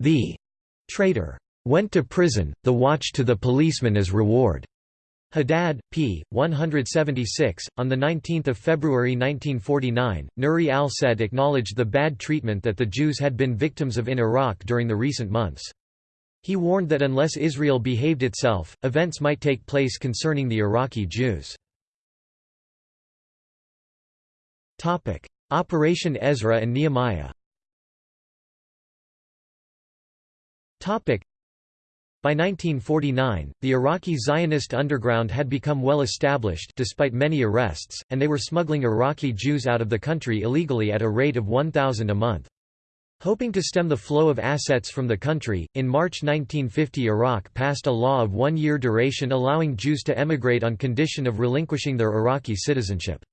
The traitor went to prison, the watch to the policeman as reward. Haddad, p. 176. On 19 February 1949, Nuri al-Said acknowledged the bad treatment that the Jews had been victims of in Iraq during the recent months. He warned that unless Israel behaved itself, events might take place concerning the Iraqi Jews. Operation Ezra and Nehemiah by 1949, the Iraqi Zionist underground had become well established despite many arrests, and they were smuggling Iraqi Jews out of the country illegally at a rate of 1,000 a month. Hoping to stem the flow of assets from the country, in March 1950 Iraq passed a law of one-year duration allowing Jews to emigrate on condition of relinquishing their Iraqi citizenship.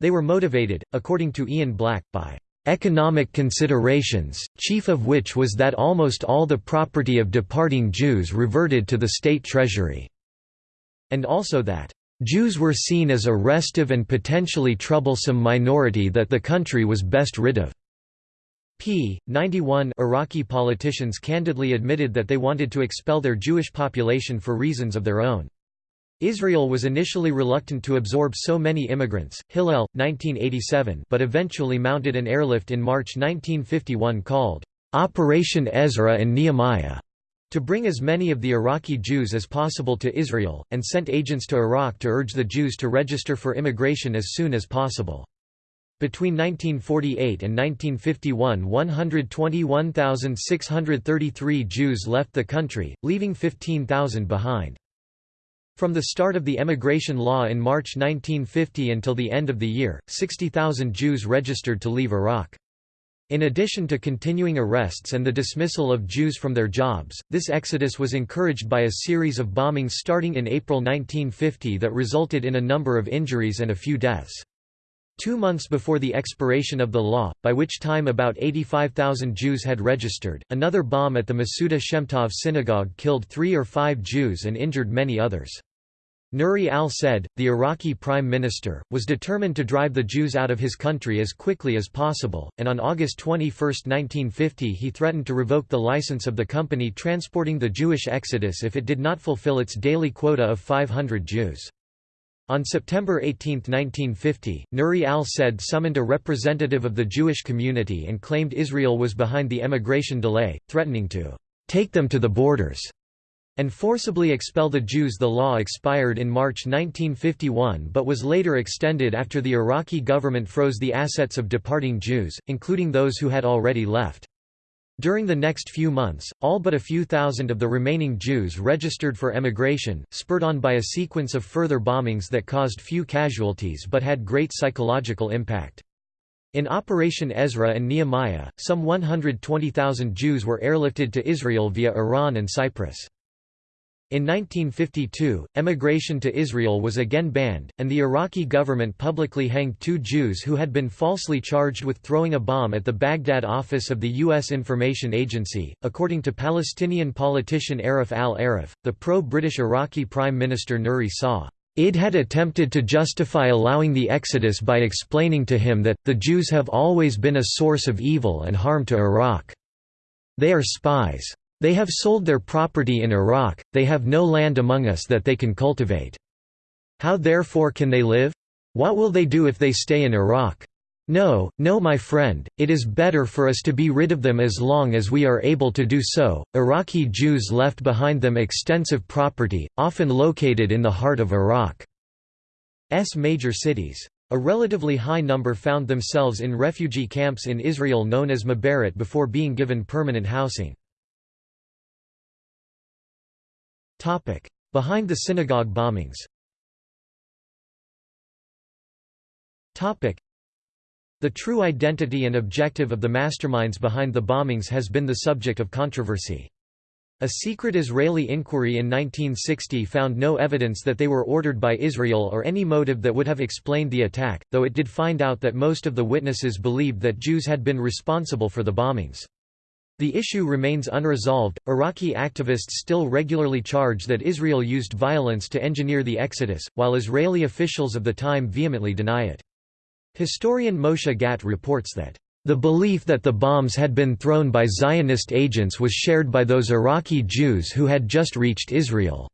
They were motivated, according to Ian Black, by economic considerations, chief of which was that almost all the property of departing Jews reverted to the state treasury, and also that Jews were seen as a restive and potentially troublesome minority that the country was best rid of. p. 91 Iraqi politicians candidly admitted that they wanted to expel their Jewish population for reasons of their own. Israel was initially reluctant to absorb so many immigrants Hillel, 1987 but eventually mounted an airlift in March 1951 called, "'Operation Ezra and Nehemiah' to bring as many of the Iraqi Jews as possible to Israel, and sent agents to Iraq to urge the Jews to register for immigration as soon as possible. Between 1948 and 1951 121,633 Jews left the country, leaving 15,000 behind. From the start of the emigration law in March 1950 until the end of the year, 60,000 Jews registered to leave Iraq. In addition to continuing arrests and the dismissal of Jews from their jobs, this exodus was encouraged by a series of bombings starting in April 1950 that resulted in a number of injuries and a few deaths. Two months before the expiration of the law, by which time about 85,000 Jews had registered, another bomb at the Masuda Shemtov synagogue killed three or five Jews and injured many others. Nuri al-Said, the Iraqi prime minister, was determined to drive the Jews out of his country as quickly as possible, and on August 21, 1950 he threatened to revoke the license of the company transporting the Jewish exodus if it did not fulfill its daily quota of 500 Jews. On September 18, 1950, Nuri al-Said summoned a representative of the Jewish community and claimed Israel was behind the emigration delay, threatening to «take them to the borders» and forcibly expel the Jews. The law expired in March 1951 but was later extended after the Iraqi government froze the assets of departing Jews, including those who had already left. During the next few months, all but a few thousand of the remaining Jews registered for emigration, spurred on by a sequence of further bombings that caused few casualties but had great psychological impact. In Operation Ezra and Nehemiah, some 120,000 Jews were airlifted to Israel via Iran and Cyprus. In 1952, emigration to Israel was again banned, and the Iraqi government publicly hanged two Jews who had been falsely charged with throwing a bomb at the Baghdad office of the U.S. Information Agency. According to Palestinian politician Arif al Arif, the pro British Iraqi Prime Minister Nuri Sa. Id had attempted to justify allowing the exodus by explaining to him that, the Jews have always been a source of evil and harm to Iraq. They are spies. They have sold their property in Iraq, they have no land among us that they can cultivate. How therefore can they live? What will they do if they stay in Iraq? No, no my friend, it is better for us to be rid of them as long as we are able to do so. Iraqi Jews left behind them extensive property, often located in the heart of Iraq's major cities. A relatively high number found themselves in refugee camps in Israel known as Ma'abarot before being given permanent housing. Topic: Behind the synagogue bombings. Topic: The true identity and objective of the masterminds behind the bombings has been the subject of controversy. A secret Israeli inquiry in 1960 found no evidence that they were ordered by Israel or any motive that would have explained the attack, though it did find out that most of the witnesses believed that Jews had been responsible for the bombings. The issue remains unresolved. Iraqi activists still regularly charge that Israel used violence to engineer the exodus, while Israeli officials of the time vehemently deny it. Historian Moshe Gat reports that, the belief that the bombs had been thrown by Zionist agents was shared by those Iraqi Jews who had just reached Israel.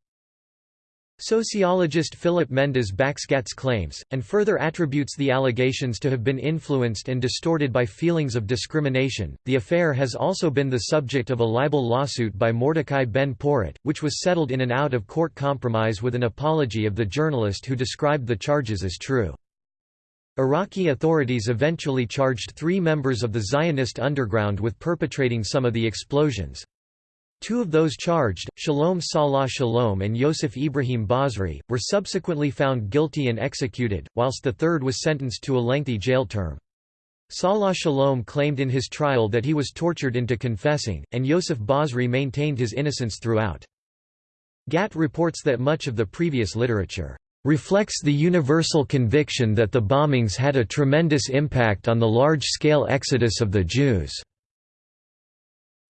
Sociologist Philip Mendes backs Gat's claims, and further attributes the allegations to have been influenced and distorted by feelings of discrimination. The affair has also been the subject of a libel lawsuit by Mordecai Ben Porat, which was settled in an out of court compromise with an apology of the journalist who described the charges as true. Iraqi authorities eventually charged three members of the Zionist underground with perpetrating some of the explosions. Two of those charged, Shalom Salah Shalom and Yosef Ibrahim Basri, were subsequently found guilty and executed, whilst the third was sentenced to a lengthy jail term. Salah Shalom claimed in his trial that he was tortured into confessing, and Yosef Basri maintained his innocence throughout. Gat reports that much of the previous literature reflects the universal conviction that the bombings had a tremendous impact on the large-scale exodus of the Jews.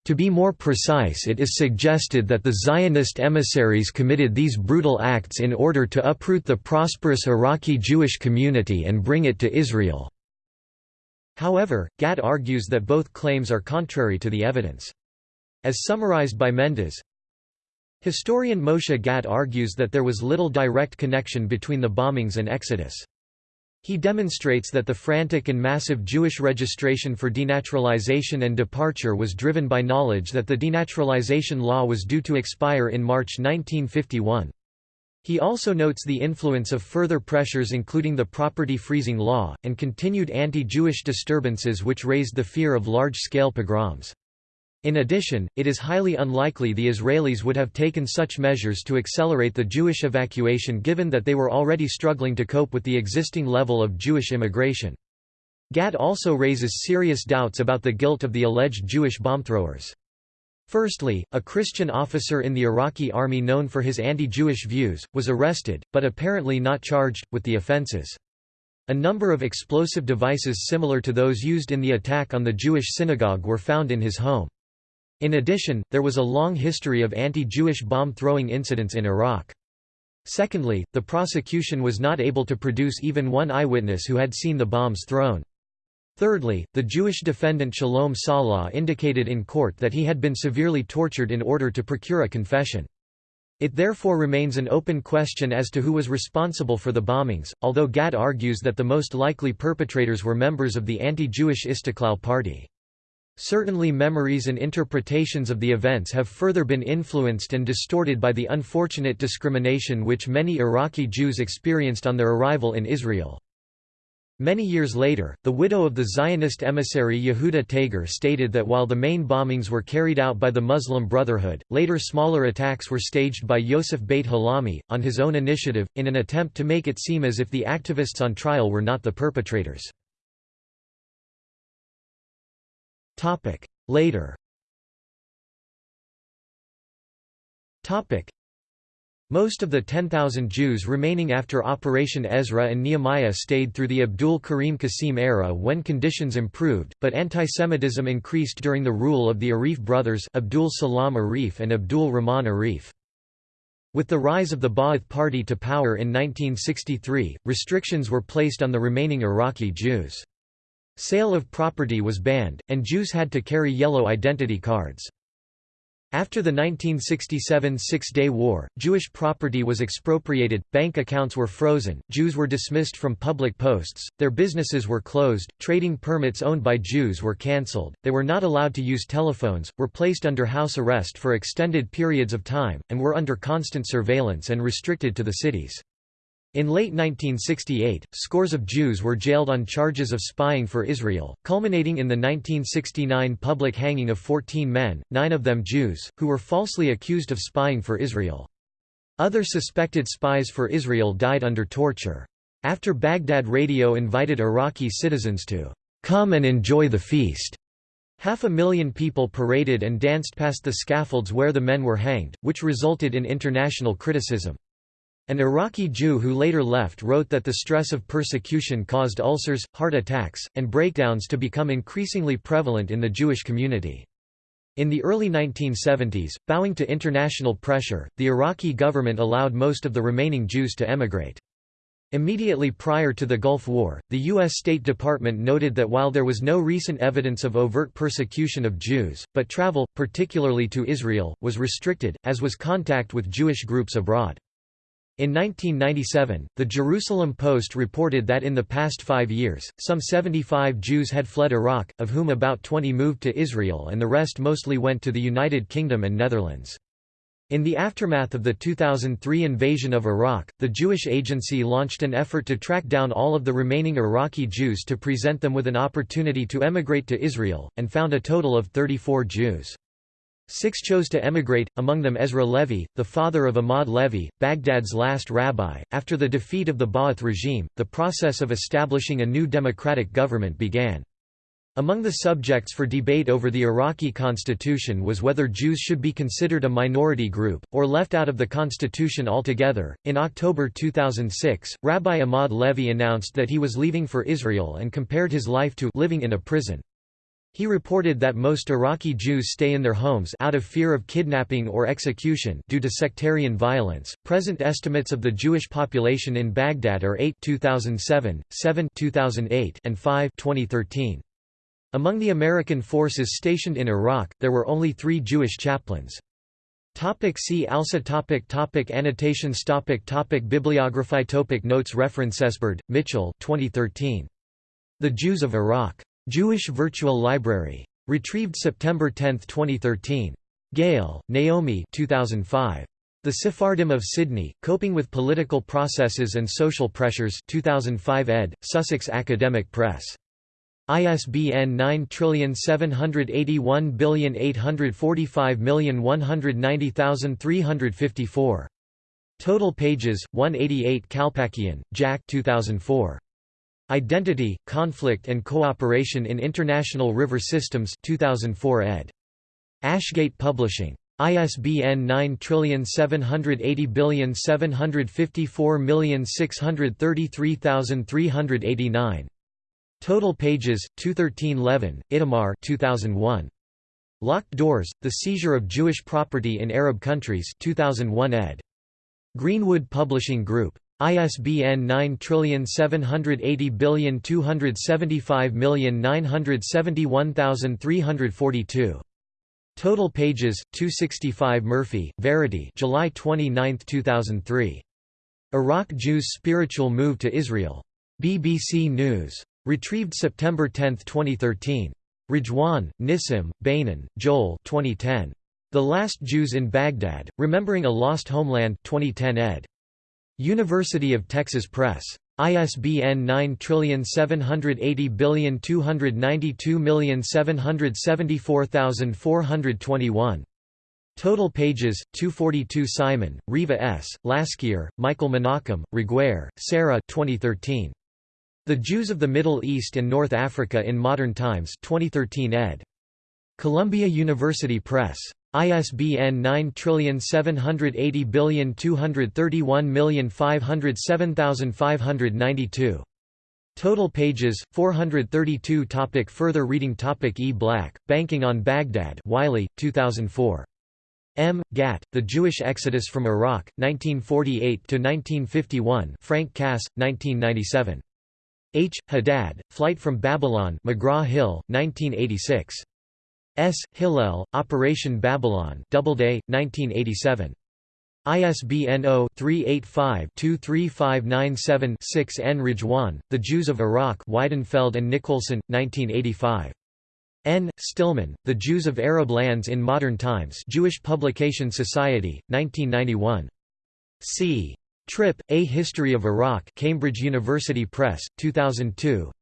To be more precise it is suggested that the Zionist emissaries committed these brutal acts in order to uproot the prosperous Iraqi Jewish community and bring it to Israel. However, Gat argues that both claims are contrary to the evidence. As summarized by Mendes, Historian Moshe Gat argues that there was little direct connection between the bombings and Exodus. He demonstrates that the frantic and massive Jewish registration for denaturalization and departure was driven by knowledge that the denaturalization law was due to expire in March 1951. He also notes the influence of further pressures including the property freezing law, and continued anti-Jewish disturbances which raised the fear of large-scale pogroms. In addition, it is highly unlikely the Israelis would have taken such measures to accelerate the Jewish evacuation given that they were already struggling to cope with the existing level of Jewish immigration. Gat also raises serious doubts about the guilt of the alleged Jewish bombthrowers. Firstly, a Christian officer in the Iraqi army known for his anti-Jewish views, was arrested, but apparently not charged, with the offenses. A number of explosive devices similar to those used in the attack on the Jewish synagogue were found in his home. In addition, there was a long history of anti-Jewish bomb-throwing incidents in Iraq. Secondly, the prosecution was not able to produce even one eyewitness who had seen the bombs thrown. Thirdly, the Jewish defendant Shalom Salah indicated in court that he had been severely tortured in order to procure a confession. It therefore remains an open question as to who was responsible for the bombings, although Gat argues that the most likely perpetrators were members of the anti-Jewish Istiklal Party. Certainly memories and interpretations of the events have further been influenced and distorted by the unfortunate discrimination which many Iraqi Jews experienced on their arrival in Israel. Many years later, the widow of the Zionist emissary Yehuda Tager stated that while the main bombings were carried out by the Muslim Brotherhood, later smaller attacks were staged by Yosef Beit-Halahmi, on his own initiative, in an attempt to make it seem as if the activists on trial were not the perpetrators. Later most of the 10,000 Jews remaining after Operation Ezra and Nehemiah stayed through the Abdul Karim Qasim era when conditions improved, but antisemitism increased during the rule of the Arif brothers Abdul Salam Arif and Abdul Rahman Arif. With the rise of the Ba'ath Party to power in 1963, restrictions were placed on the remaining Iraqi Jews. Sale of property was banned, and Jews had to carry yellow identity cards. After the 1967 Six-Day War, Jewish property was expropriated, bank accounts were frozen, Jews were dismissed from public posts, their businesses were closed, trading permits owned by Jews were cancelled, they were not allowed to use telephones, were placed under house arrest for extended periods of time, and were under constant surveillance and restricted to the cities. In late 1968, scores of Jews were jailed on charges of spying for Israel, culminating in the 1969 public hanging of 14 men, nine of them Jews, who were falsely accused of spying for Israel. Other suspected spies for Israel died under torture. After Baghdad radio invited Iraqi citizens to come and enjoy the feast, half a million people paraded and danced past the scaffolds where the men were hanged, which resulted in international criticism. An Iraqi Jew who later left wrote that the stress of persecution caused ulcers, heart attacks, and breakdowns to become increasingly prevalent in the Jewish community. In the early 1970s, bowing to international pressure, the Iraqi government allowed most of the remaining Jews to emigrate. Immediately prior to the Gulf War, the U.S. State Department noted that while there was no recent evidence of overt persecution of Jews, but travel, particularly to Israel, was restricted, as was contact with Jewish groups abroad. In 1997, the Jerusalem Post reported that in the past five years, some 75 Jews had fled Iraq, of whom about 20 moved to Israel and the rest mostly went to the United Kingdom and Netherlands. In the aftermath of the 2003 invasion of Iraq, the Jewish Agency launched an effort to track down all of the remaining Iraqi Jews to present them with an opportunity to emigrate to Israel, and found a total of 34 Jews. Six chose to emigrate, among them Ezra Levy, the father of Ahmad Levy, Baghdad's last rabbi. After the defeat of the Ba'ath regime, the process of establishing a new democratic government began. Among the subjects for debate over the Iraqi constitution was whether Jews should be considered a minority group, or left out of the constitution altogether. In October 2006, Rabbi Ahmad Levy announced that he was leaving for Israel and compared his life to living in a prison. He reported that most Iraqi Jews stay in their homes out of fear of kidnapping or execution due to sectarian violence. Present estimates of the Jewish population in Baghdad are 8 2007, 7 2008, and 5 2013. Among the American forces stationed in Iraq, there were only 3 Jewish chaplains. Topic see also topic topic Annotations topic topic Bibliography topic Notes Reference Esberd, Mitchell 2013. The Jews of Iraq. Jewish Virtual Library. Retrieved September 10, 2013. Gale, Naomi 2005. The Sephardim of Sydney, Coping with Political Processes and Social Pressures 2005 ed., Sussex Academic Press. ISBN 9781845190354. Total pages 188 Kalpakian, Jack 2004. Identity, Conflict and Cooperation in International River Systems 2004 ed. Ashgate Publishing. ISBN 9780754633389. Total pages 213 Levin, Itamar 2001. Locked Doors: The Seizure of Jewish Property in Arab Countries 2001 ed. Greenwood Publishing Group. ISBN 9780275971342. Total pages 265 Murphy, Verity July 29, 2003. Iraq Jews' spiritual move to Israel. BBC News. Retrieved September 10, 2013. Rejwan, Nissim, Beinin, Joel 2010. The Last Jews in Baghdad, Remembering a Lost Homeland 2010 ed. University of Texas Press. ISBN 9780292774421. Total pages 242 Simon, Reeva S., Laskier, Michael Menachem, Reguer, Sarah 2013. The Jews of the Middle East and North Africa in Modern Times 2013 ed. Columbia University Press. ISBN 9780231507592. Total pages 432 topic Further reading topic E. Black, Banking on Baghdad Wiley, 2004. M. Gat, The Jewish Exodus from Iraq, 1948 to 1951. Frank Cass, 1997. H. Haddad, Flight from Babylon McGraw-Hill, 1986. S. Hillel, Operation Babylon Doubleday, 1987. ISBN 0-385-23597-6 N. Rejwan, The Jews of Iraq Weidenfeld and Nicholson, 1985. N. Stillman, The Jews of Arab Lands in Modern Times Jewish Publication Society, 1991. C. Tripp, A History of Iraq Cambridge University Press, 2002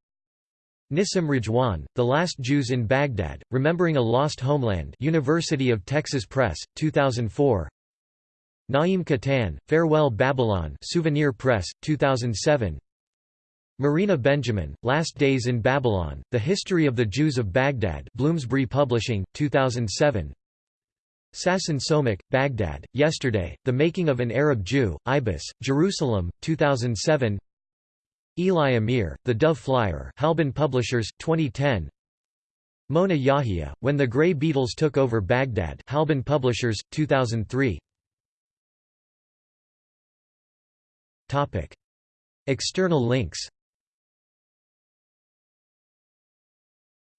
Nissim Rejwan, The Last Jews in Baghdad, Remembering a Lost Homeland University of Texas Press, 2004 Naim Kattan, Farewell Babylon Souvenir Press, 2007 Marina Benjamin, Last Days in Babylon, The History of the Jews of Baghdad Bloomsbury Publishing, 2007 Sasson Somekh, Baghdad, Yesterday, The Making of an Arab Jew, Ibis, Jerusalem, 2007 Eli Amir, The Dove Flyer Halban Publishers, 2010 Mona Yahia, When the Grey Beetles Took Over Baghdad Halban Publishers, 2003 Topic. External links.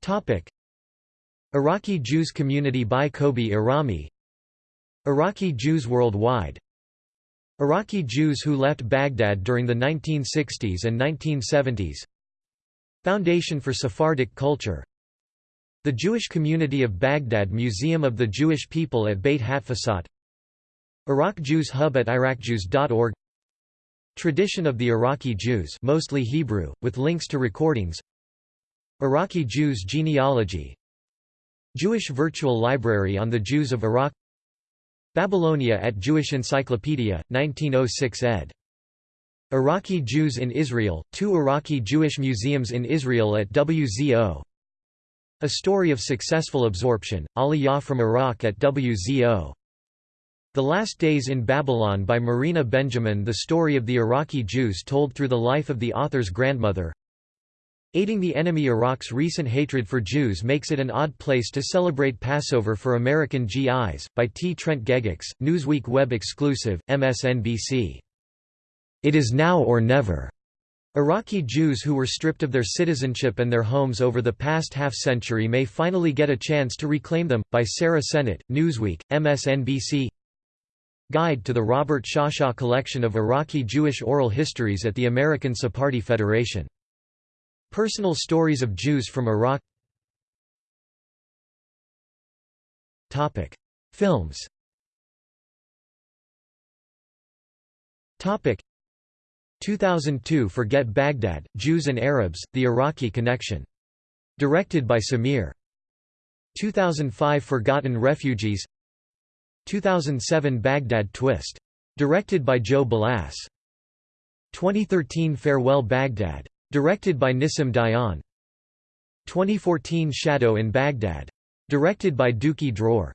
Topic. Iraqi Jews Community by Kobi Irami. Iraqi Jews worldwide Iraqi Jews who left Baghdad during the 1960s and 1970s Foundation for Sephardic Culture. The Jewish Community of Baghdad Museum of the Jewish People at Beit Hatfutsot Iraq Jews Hub at IraqJews.org Tradition of the Iraqi Jews mostly Hebrew, with links to recordings. Iraqi Jews genealogy. Jewish Virtual Library on the Jews of Iraq Babylonia at Jewish Encyclopedia, 1906 ed. Iraqi Jews in Israel, two Iraqi Jewish museums in Israel at WZO A Story of Successful Absorption, Aliyah from Iraq at WZO The Last Days in Babylon by Marina Benjamin The story of the Iraqi Jews told through the life of the author's grandmother Aiding the enemy Iraq's recent hatred for Jews makes it an odd place to celebrate Passover for American GIs, by T. Trent Gegax, Newsweek web exclusive, MSNBC. It is now or never. Iraqi Jews who were stripped of their citizenship and their homes over the past half-century may finally get a chance to reclaim them, by Sarah Sennott, Newsweek, MSNBC Guide to the Robert Shasha Collection of Iraqi Jewish Oral Histories at the American Sephardi Federation. Personal Stories of Jews from Iraq Topic. Films Topic. 2002 Forget Baghdad, Jews and Arabs, The Iraqi Connection. Directed by Samir. 2005 Forgotten Refugees 2007 Baghdad Twist. Directed by Joe Balass. 2013 Farewell Baghdad. Directed by Nissim Dayan. 2014 Shadow in Baghdad. Directed by Duki Dror.